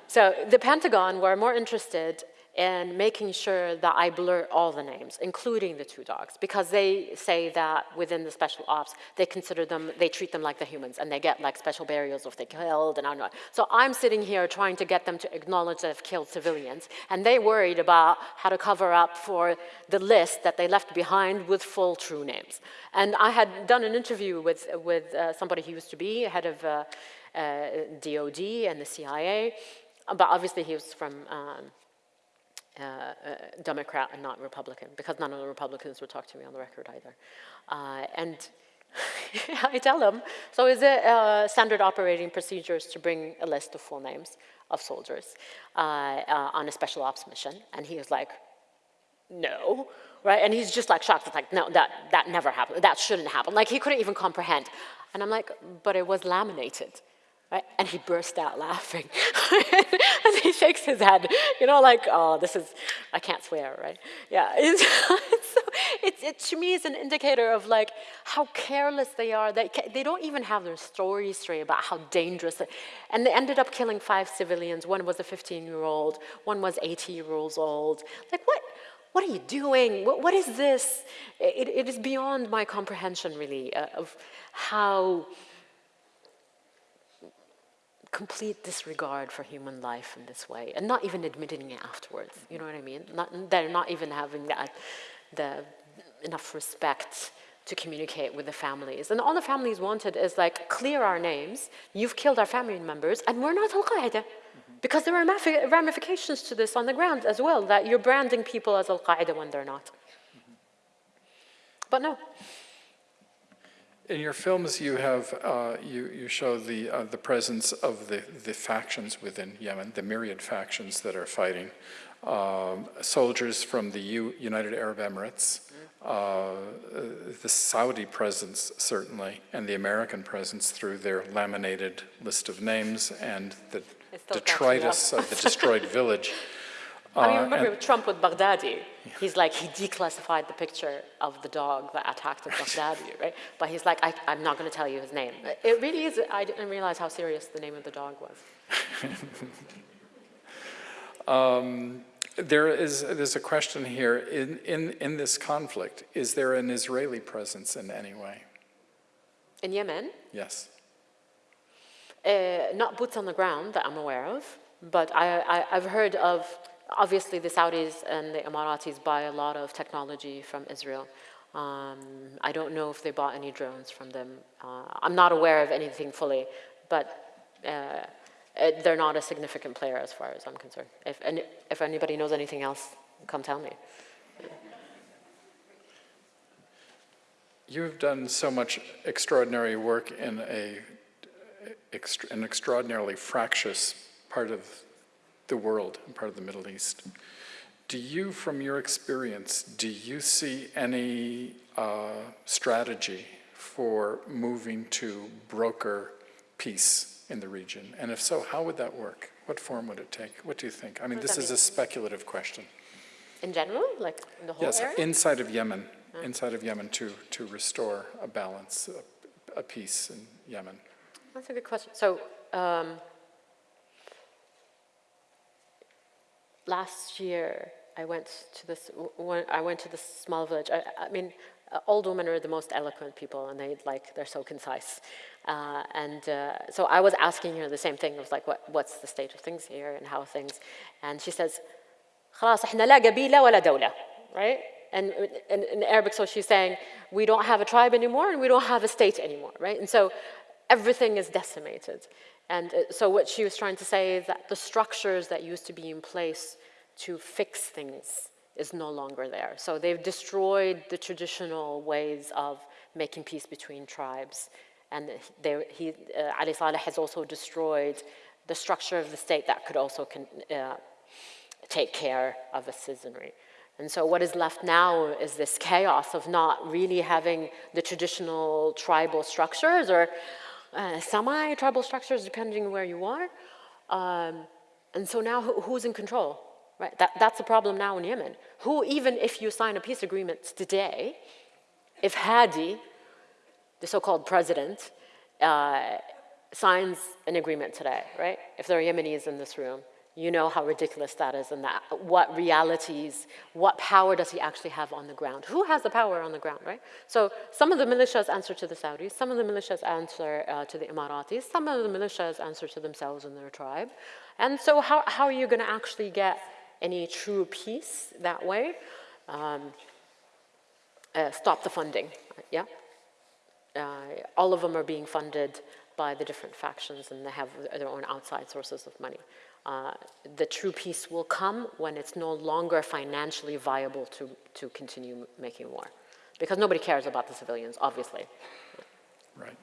So the Pentagon were more interested in making sure that I blur all the names, including the two dogs, because they say that within the special ops, they consider them, they treat them like the humans, and they get like special burials if they killed, and I know. So I'm sitting here trying to get them to acknowledge that they've killed civilians, and they worried about how to cover up for the list that they left behind with full true names. And I had done an interview with, with uh, somebody who used to be head of uh, uh, DOD and the CIA, but obviously he was from um, uh, uh, Democrat and not Republican, because none of the Republicans would talk to me on the record either. Uh, and I tell them, so is it uh, standard operating procedures to bring a list of full names of soldiers uh, on a special ops mission? And he was like, no, right? And he's just like shocked, it's like, no, that, that never happened, that shouldn't happen. Like he couldn't even comprehend. And I'm like, but it was laminated. Right? And he burst out laughing. and he shakes his head, you know, like, oh, this is, I can't swear, right? Yeah, it's, so it's, it to me is an indicator of like how careless they are. They, they don't even have their story straight about how dangerous, and they ended up killing five civilians. One was a 15-year-old, one was 80 years old. Like, what? What are you doing? what, what is this? It, it is beyond my comprehension, really, uh, of how complete disregard for human life in this way and not even admitting it afterwards. You know what I mean? Not, they're not even having that, the, enough respect to communicate with the families. And all the families wanted is like, clear our names, you've killed our family members, and we're not Al-Qaeda. Because there are ramifications to this on the ground as well, that you're branding people as Al-Qaeda when they're not. But no, in your films, you have uh, you you show the uh, the presence of the the factions within Yemen, the myriad factions that are fighting. Um, soldiers from the U United Arab Emirates, uh, the Saudi presence certainly, and the American presence through their laminated list of names and the detritus of the destroyed village. I mean, remember Trump with Baghdadi. He's like, he declassified the picture of the dog that attacked Baghdadi, right? But he's like, I, am not going to tell you his name. It really is, I didn't realize how serious the name of the dog was. um, there is there's a question here. In, in, in this conflict, is there an Israeli presence in any way? In Yemen? Yes. Uh, not boots on the ground that I'm aware of, but I, I, I've heard of obviously the Saudis and the Emiratis buy a lot of technology from Israel. Um, I don't know if they bought any drones from them. Uh, I'm not aware of anything fully, but uh, it, they're not a significant player as far as I'm concerned. If, any, if anybody knows anything else, come tell me. You've done so much extraordinary work in a, an extraordinarily fractious part of the world and part of the Middle East. Do you, from your experience, do you see any uh, strategy for moving to broker peace in the region? And if so, how would that work? What form would it take? What do you think? I mean, this is a speculative question. In general, like in the whole yes, area? inside of Yemen, inside of Yemen to, to restore a balance, a, a peace in Yemen. That's a good question. So um, last year, I went to this, when I went to this small village. I, I mean, uh, old women are the most eloquent people and they like, they're so concise. Uh, and uh, so I was asking her the same thing. I was like, what, what's the state of things here and how things? And she says, خلاص احنا لا قبيلة ولا دولة, right? And in, in Arabic, so she's saying, we don't have a tribe anymore and we don't have a state anymore, right? And so everything is decimated. And uh, so what she was trying to say is that the structures that used to be in place to fix things is no longer there. So they've destroyed the traditional ways of making peace between tribes. And they, he, uh, Ali Saleh has also destroyed the structure of the state that could also con, uh, take care of a citizenry. And so what is left now is this chaos of not really having the traditional tribal structures or uh, semi-tribal structures depending where you are. Um, and so now who, who's in control? Right, that, that's the problem now in Yemen. Who, even if you sign a peace agreement today, if Hadi, the so-called president, uh, signs an agreement today, right? If there are Yemenis in this room, you know how ridiculous that is and that, what realities, what power does he actually have on the ground? Who has the power on the ground, right? So some of the militias answer to the Saudis, some of the militias answer uh, to the Emiratis, some of the militias answer to themselves and their tribe. And so how, how are you gonna actually get any true peace that way? Um, uh, stop the funding, yeah? Uh, all of them are being funded by the different factions and they have their own outside sources of money. Uh, the true peace will come when it's no longer financially viable to, to continue making war. Because nobody cares about the civilians, obviously. Right.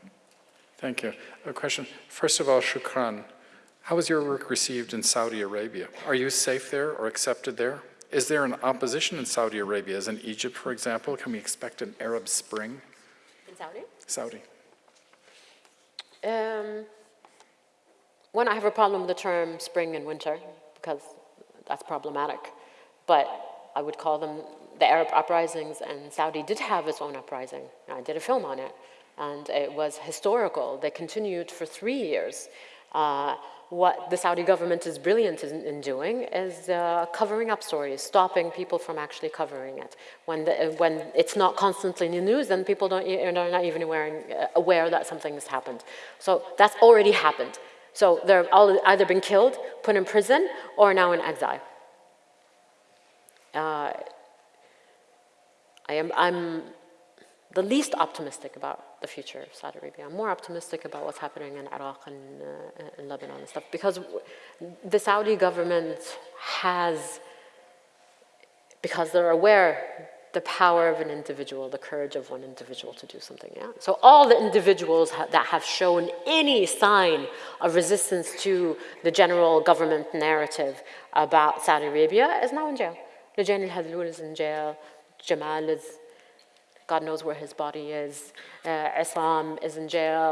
Thank you. A question. First of all, shukran. How was your work received in Saudi Arabia? Are you safe there or accepted there? Is there an opposition in Saudi Arabia, as in Egypt, for example? Can we expect an Arab Spring? In Saudi? Saudi. Um, one, I have a problem with the term spring and winter because that's problematic. But I would call them the Arab uprisings, and Saudi did have its own uprising. I did a film on it, and it was historical. They continued for three years. Uh, what the Saudi government is brilliant in, in doing is uh, covering up stories, stopping people from actually covering it. When, the, when it's not constantly in the news, then people don't, are not even aware, aware that something has happened. So that's already happened. So they're all either been killed, put in prison, or now in exile. Uh, I am, I'm the least optimistic about the future of Saudi Arabia. I'm more optimistic about what's happening in Iraq and uh, in Lebanon and stuff because the Saudi government has, because they're aware the power of an individual, the courage of one individual to do something, yeah? So all the individuals ha that have shown any sign of resistance to the general government narrative about Saudi Arabia is now in jail. Loujain al-Hathloul is in jail, Jamal is God knows where his body is. Uh, Islam is in jail.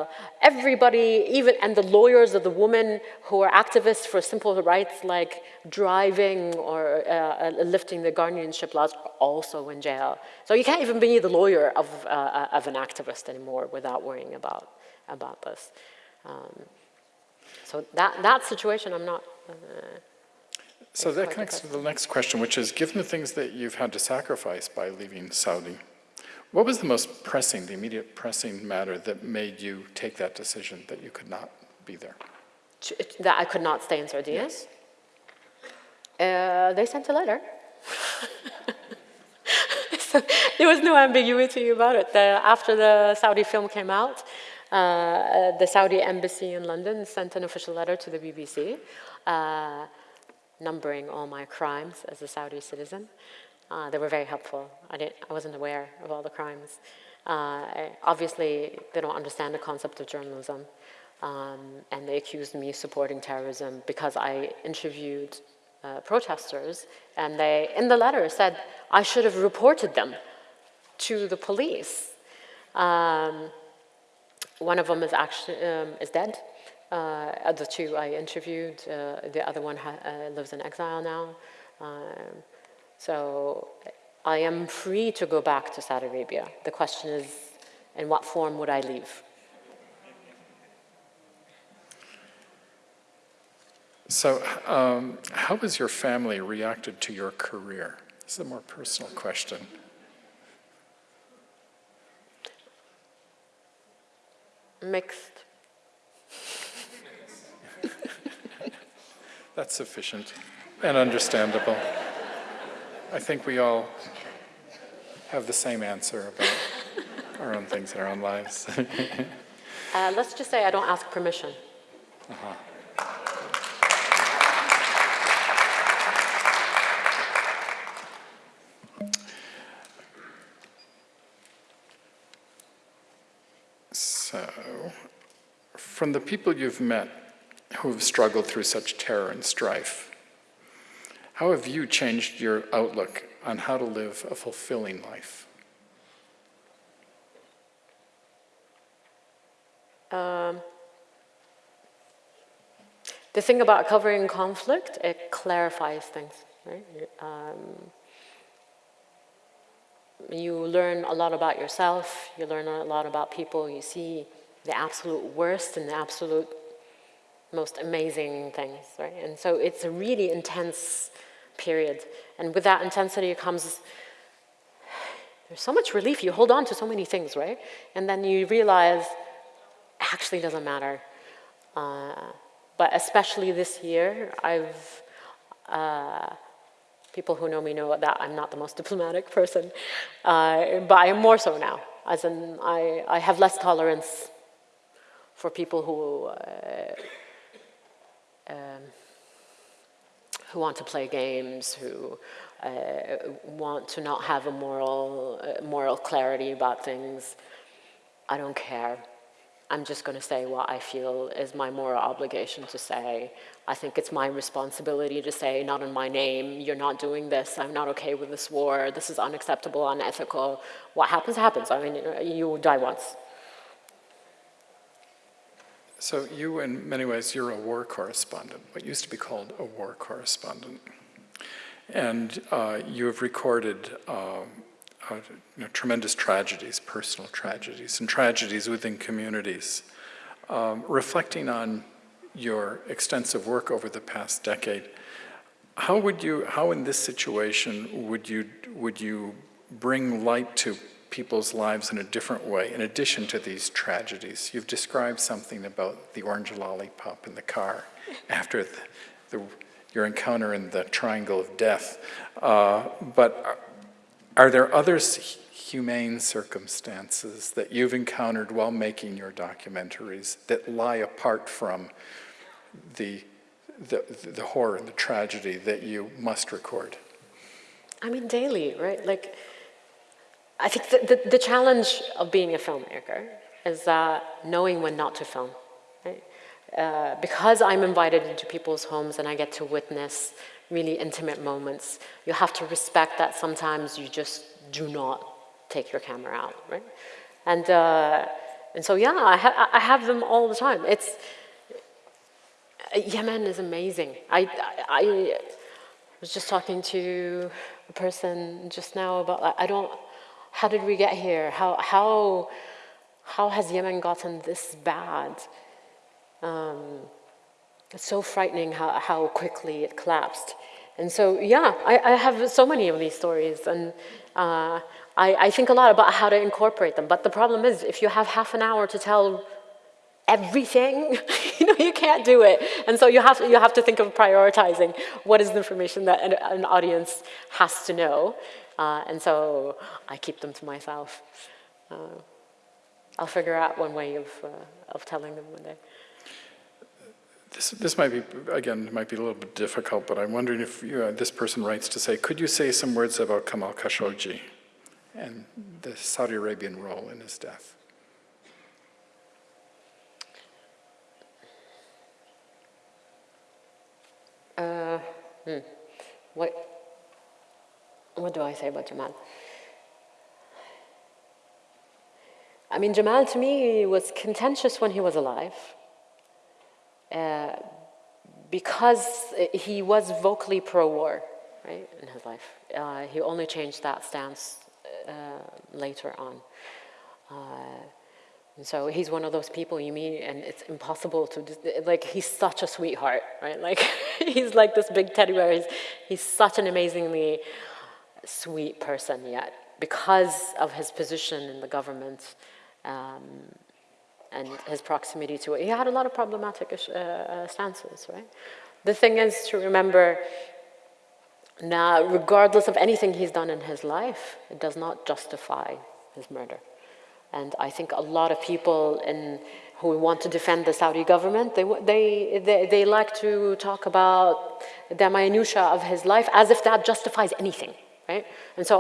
Everybody, even, and the lawyers of the women who are activists for simple rights like driving or uh, lifting the guardianship laws are also in jail. So you can't even be the lawyer of, uh, uh of an activist anymore without worrying about, about this. Um, so that, that situation, I'm not, uh, so that connects to the next question, which is, given the things that you've had to sacrifice by leaving Saudi, what was the most pressing, the immediate pressing matter that made you take that decision that you could not be there? That I could not stay in Saudi Arabia? Uh, they sent a letter. so there was no ambiguity about it. The, after the Saudi film came out, uh, the Saudi embassy in London sent an official letter to the BBC, uh, numbering all my crimes as a Saudi citizen. Uh, they were very helpful. I, didn't, I wasn't aware of all the crimes. Uh, obviously, they don't understand the concept of journalism. Um, and they accused me of supporting terrorism because I interviewed uh, protesters and they, in the letter, said I should have reported them to the police. Um, one of them is actually um, is dead. Uh, the two I interviewed, uh, the other one uh, lives in exile now. So I am free to go back to Saudi Arabia. The question is, in what form would I leave? So, um, how has your family reacted to your career? This is a more personal question. Mixed. That's sufficient and understandable. I think we all have the same answer about our own things in our own lives. Uh, let's just say I don't ask permission. So, from the people you've met who have struggled through such terror and strife, how have you changed your outlook on how to live a fulfilling life? Um, the thing about covering conflict, it clarifies things, right? Um, you learn a lot about yourself, you learn a lot about people, you see the absolute worst and the absolute most amazing things, right? And so it's a really intense period. And with that intensity comes, there's so much relief. You hold on to so many things, right? And then you realize, actually doesn't matter. Uh, but especially this year, I've, uh, people who know me know that I'm not the most diplomatic person, uh, but I am more so now. As in, I, I have less tolerance for people who, uh, um, who want to play games, who uh, want to not have a moral, uh, moral clarity about things. I don't care. I'm just going to say what I feel is my moral obligation to say. I think it's my responsibility to say, not in my name, you're not doing this, I'm not okay with this war, this is unacceptable, unethical. What happens, happens. I mean, you die once. So you, in many ways, you're a war correspondent, what used to be called a war correspondent. And uh, you have recorded uh, uh, you know, tremendous tragedies, personal tragedies, and tragedies within communities. Um, reflecting on your extensive work over the past decade, how would you, how in this situation would you, would you bring light to people's lives in a different way, in addition to these tragedies? You've described something about the orange lollipop in the car after the, the, your encounter in the triangle of death. Uh, but are there other humane circumstances that you've encountered while making your documentaries that lie apart from the, the, the horror and the tragedy that you must record? I mean, daily, right? Like, I think the, the, the challenge of being a filmmaker is uh, knowing when not to film. Uh, because I'm invited into people's homes and I get to witness really intimate moments, you have to respect that sometimes you just do not take your camera out, right? And, uh, and so, yeah, I, ha I have them all the time. It's, Yemen is amazing. I, I, I was just talking to a person just now about, I don't, how did we get here? How, how, how has Yemen gotten this bad? Um, it's so frightening how, how quickly it collapsed. And so, yeah, I, I have so many of these stories, and uh, I, I think a lot about how to incorporate them. But the problem is, if you have half an hour to tell everything, you know, you can't do it. And so you have, to, you have to think of prioritizing what is the information that an, an audience has to know. Uh, and so I keep them to myself. Uh, I'll figure out one way of, uh, of telling them one day. This, this might be, again, might be a little bit difficult, but I'm wondering if you, uh, this person writes to say, could you say some words about Jamal Khashoggi and the Saudi Arabian role in his death? Uh, hmm. What, what do I say about Jamal? I mean, Jamal to me was contentious when he was alive. Uh, because he was vocally pro-war, right, in his life. Uh, he only changed that stance uh, later on. Uh, And so he's one of those people you meet and it's impossible to, like, he's such a sweetheart, right? Like, he's like this big teddy bear. He's, he's such an amazingly sweet person yet because of his position in the government um, and his proximity to it. He had a lot of problematic uh, uh, stances, right? The thing is to remember now, regardless of anything he's done in his life, it does not justify his murder. And I think a lot of people in, who want to defend the Saudi government, they, they, they, they like to talk about the minutiae of his life as if that justifies anything, right? And so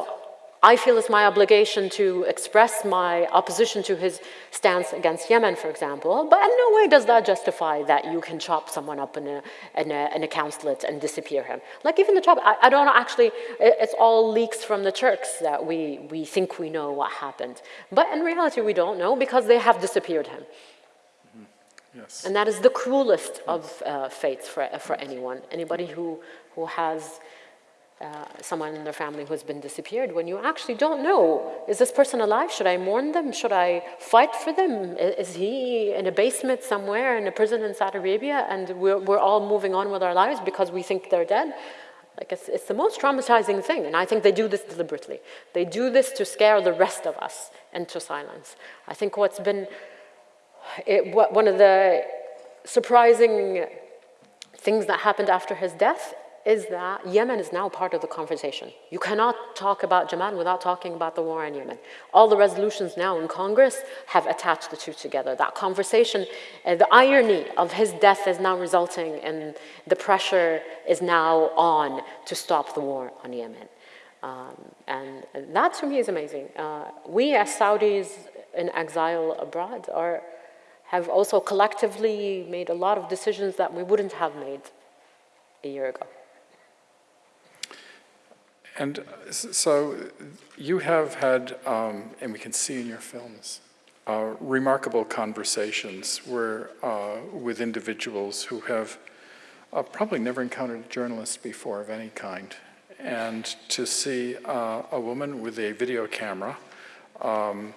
I feel it's my obligation to express my opposition to his stance against Yemen, for example, but in no way does that justify that you can chop someone up in a, in a, in a consulate and disappear him. Like even the chop, I, I don't know, actually, it's all leaks from the Turks that we, we think we know what happened. But in reality, we don't know because they have disappeared him. Yes. And that is the cruelest of uh, fates for, for anyone. Anybody who, who has uh, someone in their family who has been disappeared when you actually don't know, is this person alive? Should I mourn them? Should I fight for them? Is he in a basement somewhere in a prison in Saudi Arabia and we're, we're all moving on with our lives because we think they're dead? Like it's, it's the most traumatizing thing and I think they do this deliberately. They do this to scare the rest of us into silence. I think what's been, it, what, one of the surprising things that happened after his death is that Yemen is now part of the conversation. You cannot talk about Jamal without talking about the war in Yemen. All the resolutions now in Congress have attached the two together. That conversation, uh, the irony of his death is now resulting in the pressure is now on to stop the war on Yemen. Um, and that to me is amazing. Uh, we as Saudis in exile abroad are, have also collectively made a lot of decisions that we wouldn't have made a year ago. And so you have had, um, and we can see in your films, uh, remarkable conversations where, uh, with individuals who have uh, probably never encountered a journalist before of any kind. And to see uh, a woman with a video camera um,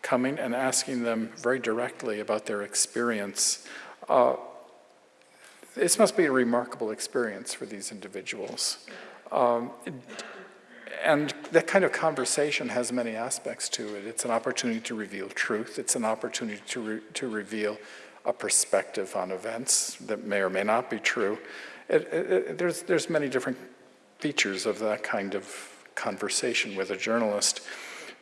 coming and asking them very directly about their experience, uh, this must be a remarkable experience for these individuals. Um, and that kind of conversation has many aspects to it. It's an opportunity to reveal truth. It's an opportunity to, re to reveal a perspective on events that may or may not be true. It, it, it, there's, there's many different features of that kind of conversation with a journalist.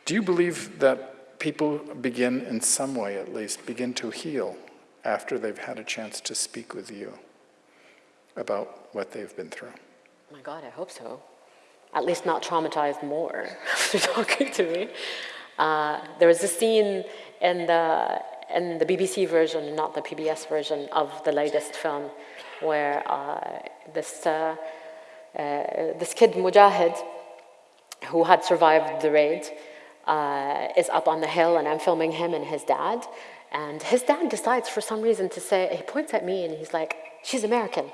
Do you believe that people begin, in some way at least, begin to heal after they've had a chance to speak with you about what they've been through? Oh my God, I hope so at least not traumatized more after talking to me. Uh, there was a scene in the, in the BBC version, not the PBS version, of the latest film where uh, this, uh, uh, this kid, Mujahid, who had survived the raid, uh, is up on the hill and I'm filming him and his dad. And his dad decides for some reason to say, he points at me and he's like, she's American.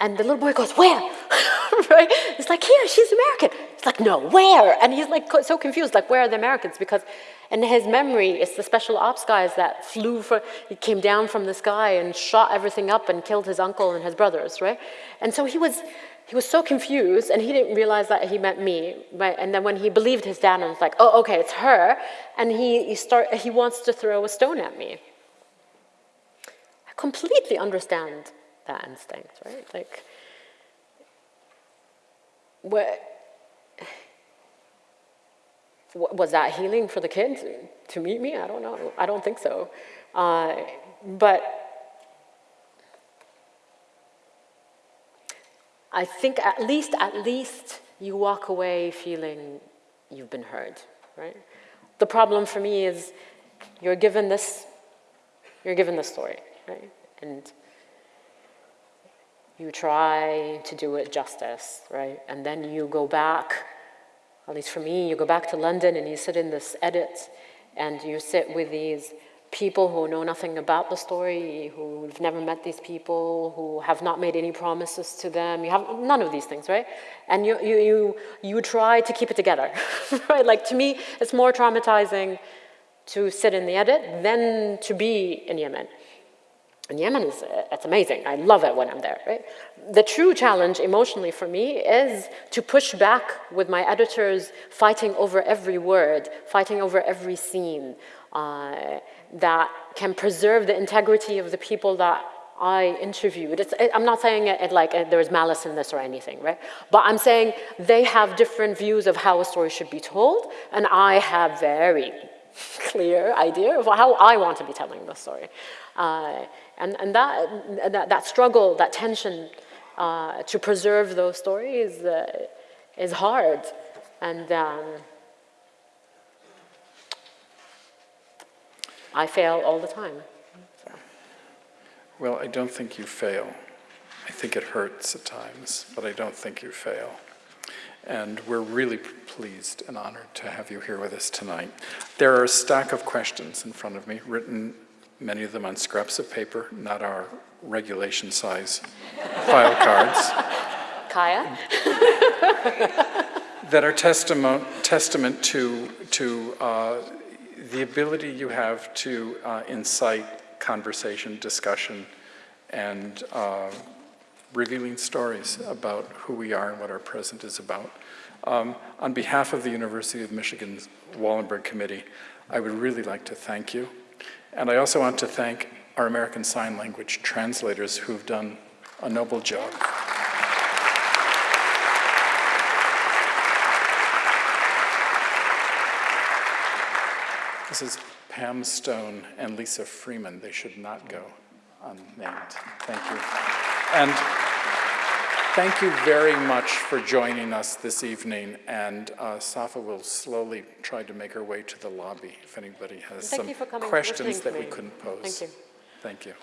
And the little boy goes, where? right? It's like, here, she's American. It's like, no, where? And he's like so confused, like, where are the Americans? Because in his memory, it's the special ops guys that flew, for, he came down from the sky and shot everything up and killed his uncle and his brothers, right? And so he was, he was so confused and he didn't realize that he meant me, right? And then when he believed his dad and was like, oh, okay, it's her. And he, he, start, he wants to throw a stone at me. I completely understand that instinct, right? Like, what, was that healing for the kids to meet me? I don't know. I don't think so. Uh, but I think at least, at least you walk away feeling you've been heard, right? The problem for me is you're given this, you're given this story, right? And you try to do it justice, right? And then you go back, at least for me, you go back to London and you sit in this edit and you sit with these people who know nothing about the story, who've never met these people, who have not made any promises to them. You have none of these things, right? And you, you, you, you try to keep it together, right? Like to me, it's more traumatizing to sit in the edit than to be in Yemen. And Yemen is, uh, it's amazing. I love it when I'm there, right? The true challenge emotionally for me is to push back with my editors fighting over every word, fighting over every scene uh, that can preserve the integrity of the people that I interviewed. It's, I'm not saying it, it like uh, there is malice in this or anything, right? But I'm saying they have different views of how a story should be told, and I have very clear idea of how I want to be telling the story. Uh, and and that, that, that struggle, that tension uh, to preserve those stories uh, is hard. And um, I fail all the time. Well, I don't think you fail. I think it hurts at times, but I don't think you fail. And we're really pleased and honored to have you here with us tonight. There are a stack of questions in front of me, written, many of them on scraps of paper, not our regulation size file cards, Kaya? that are testament, testament to, to uh, the ability you have to uh, incite conversation, discussion, and uh, revealing stories about who we are and what our present is about. Um, on behalf of the University of Michigan's Wallenberg Committee, I would really like to thank you. And I also want to thank our American Sign Language translators who've done a noble job. This is Pam Stone and Lisa Freeman. They should not go unnamed. Thank you. And thank you very much for joining us this evening. And uh, Safa will slowly try to make her way to the lobby if anybody has Thank some you for coming and questions that we couldn't pose. Thank you. Thank you.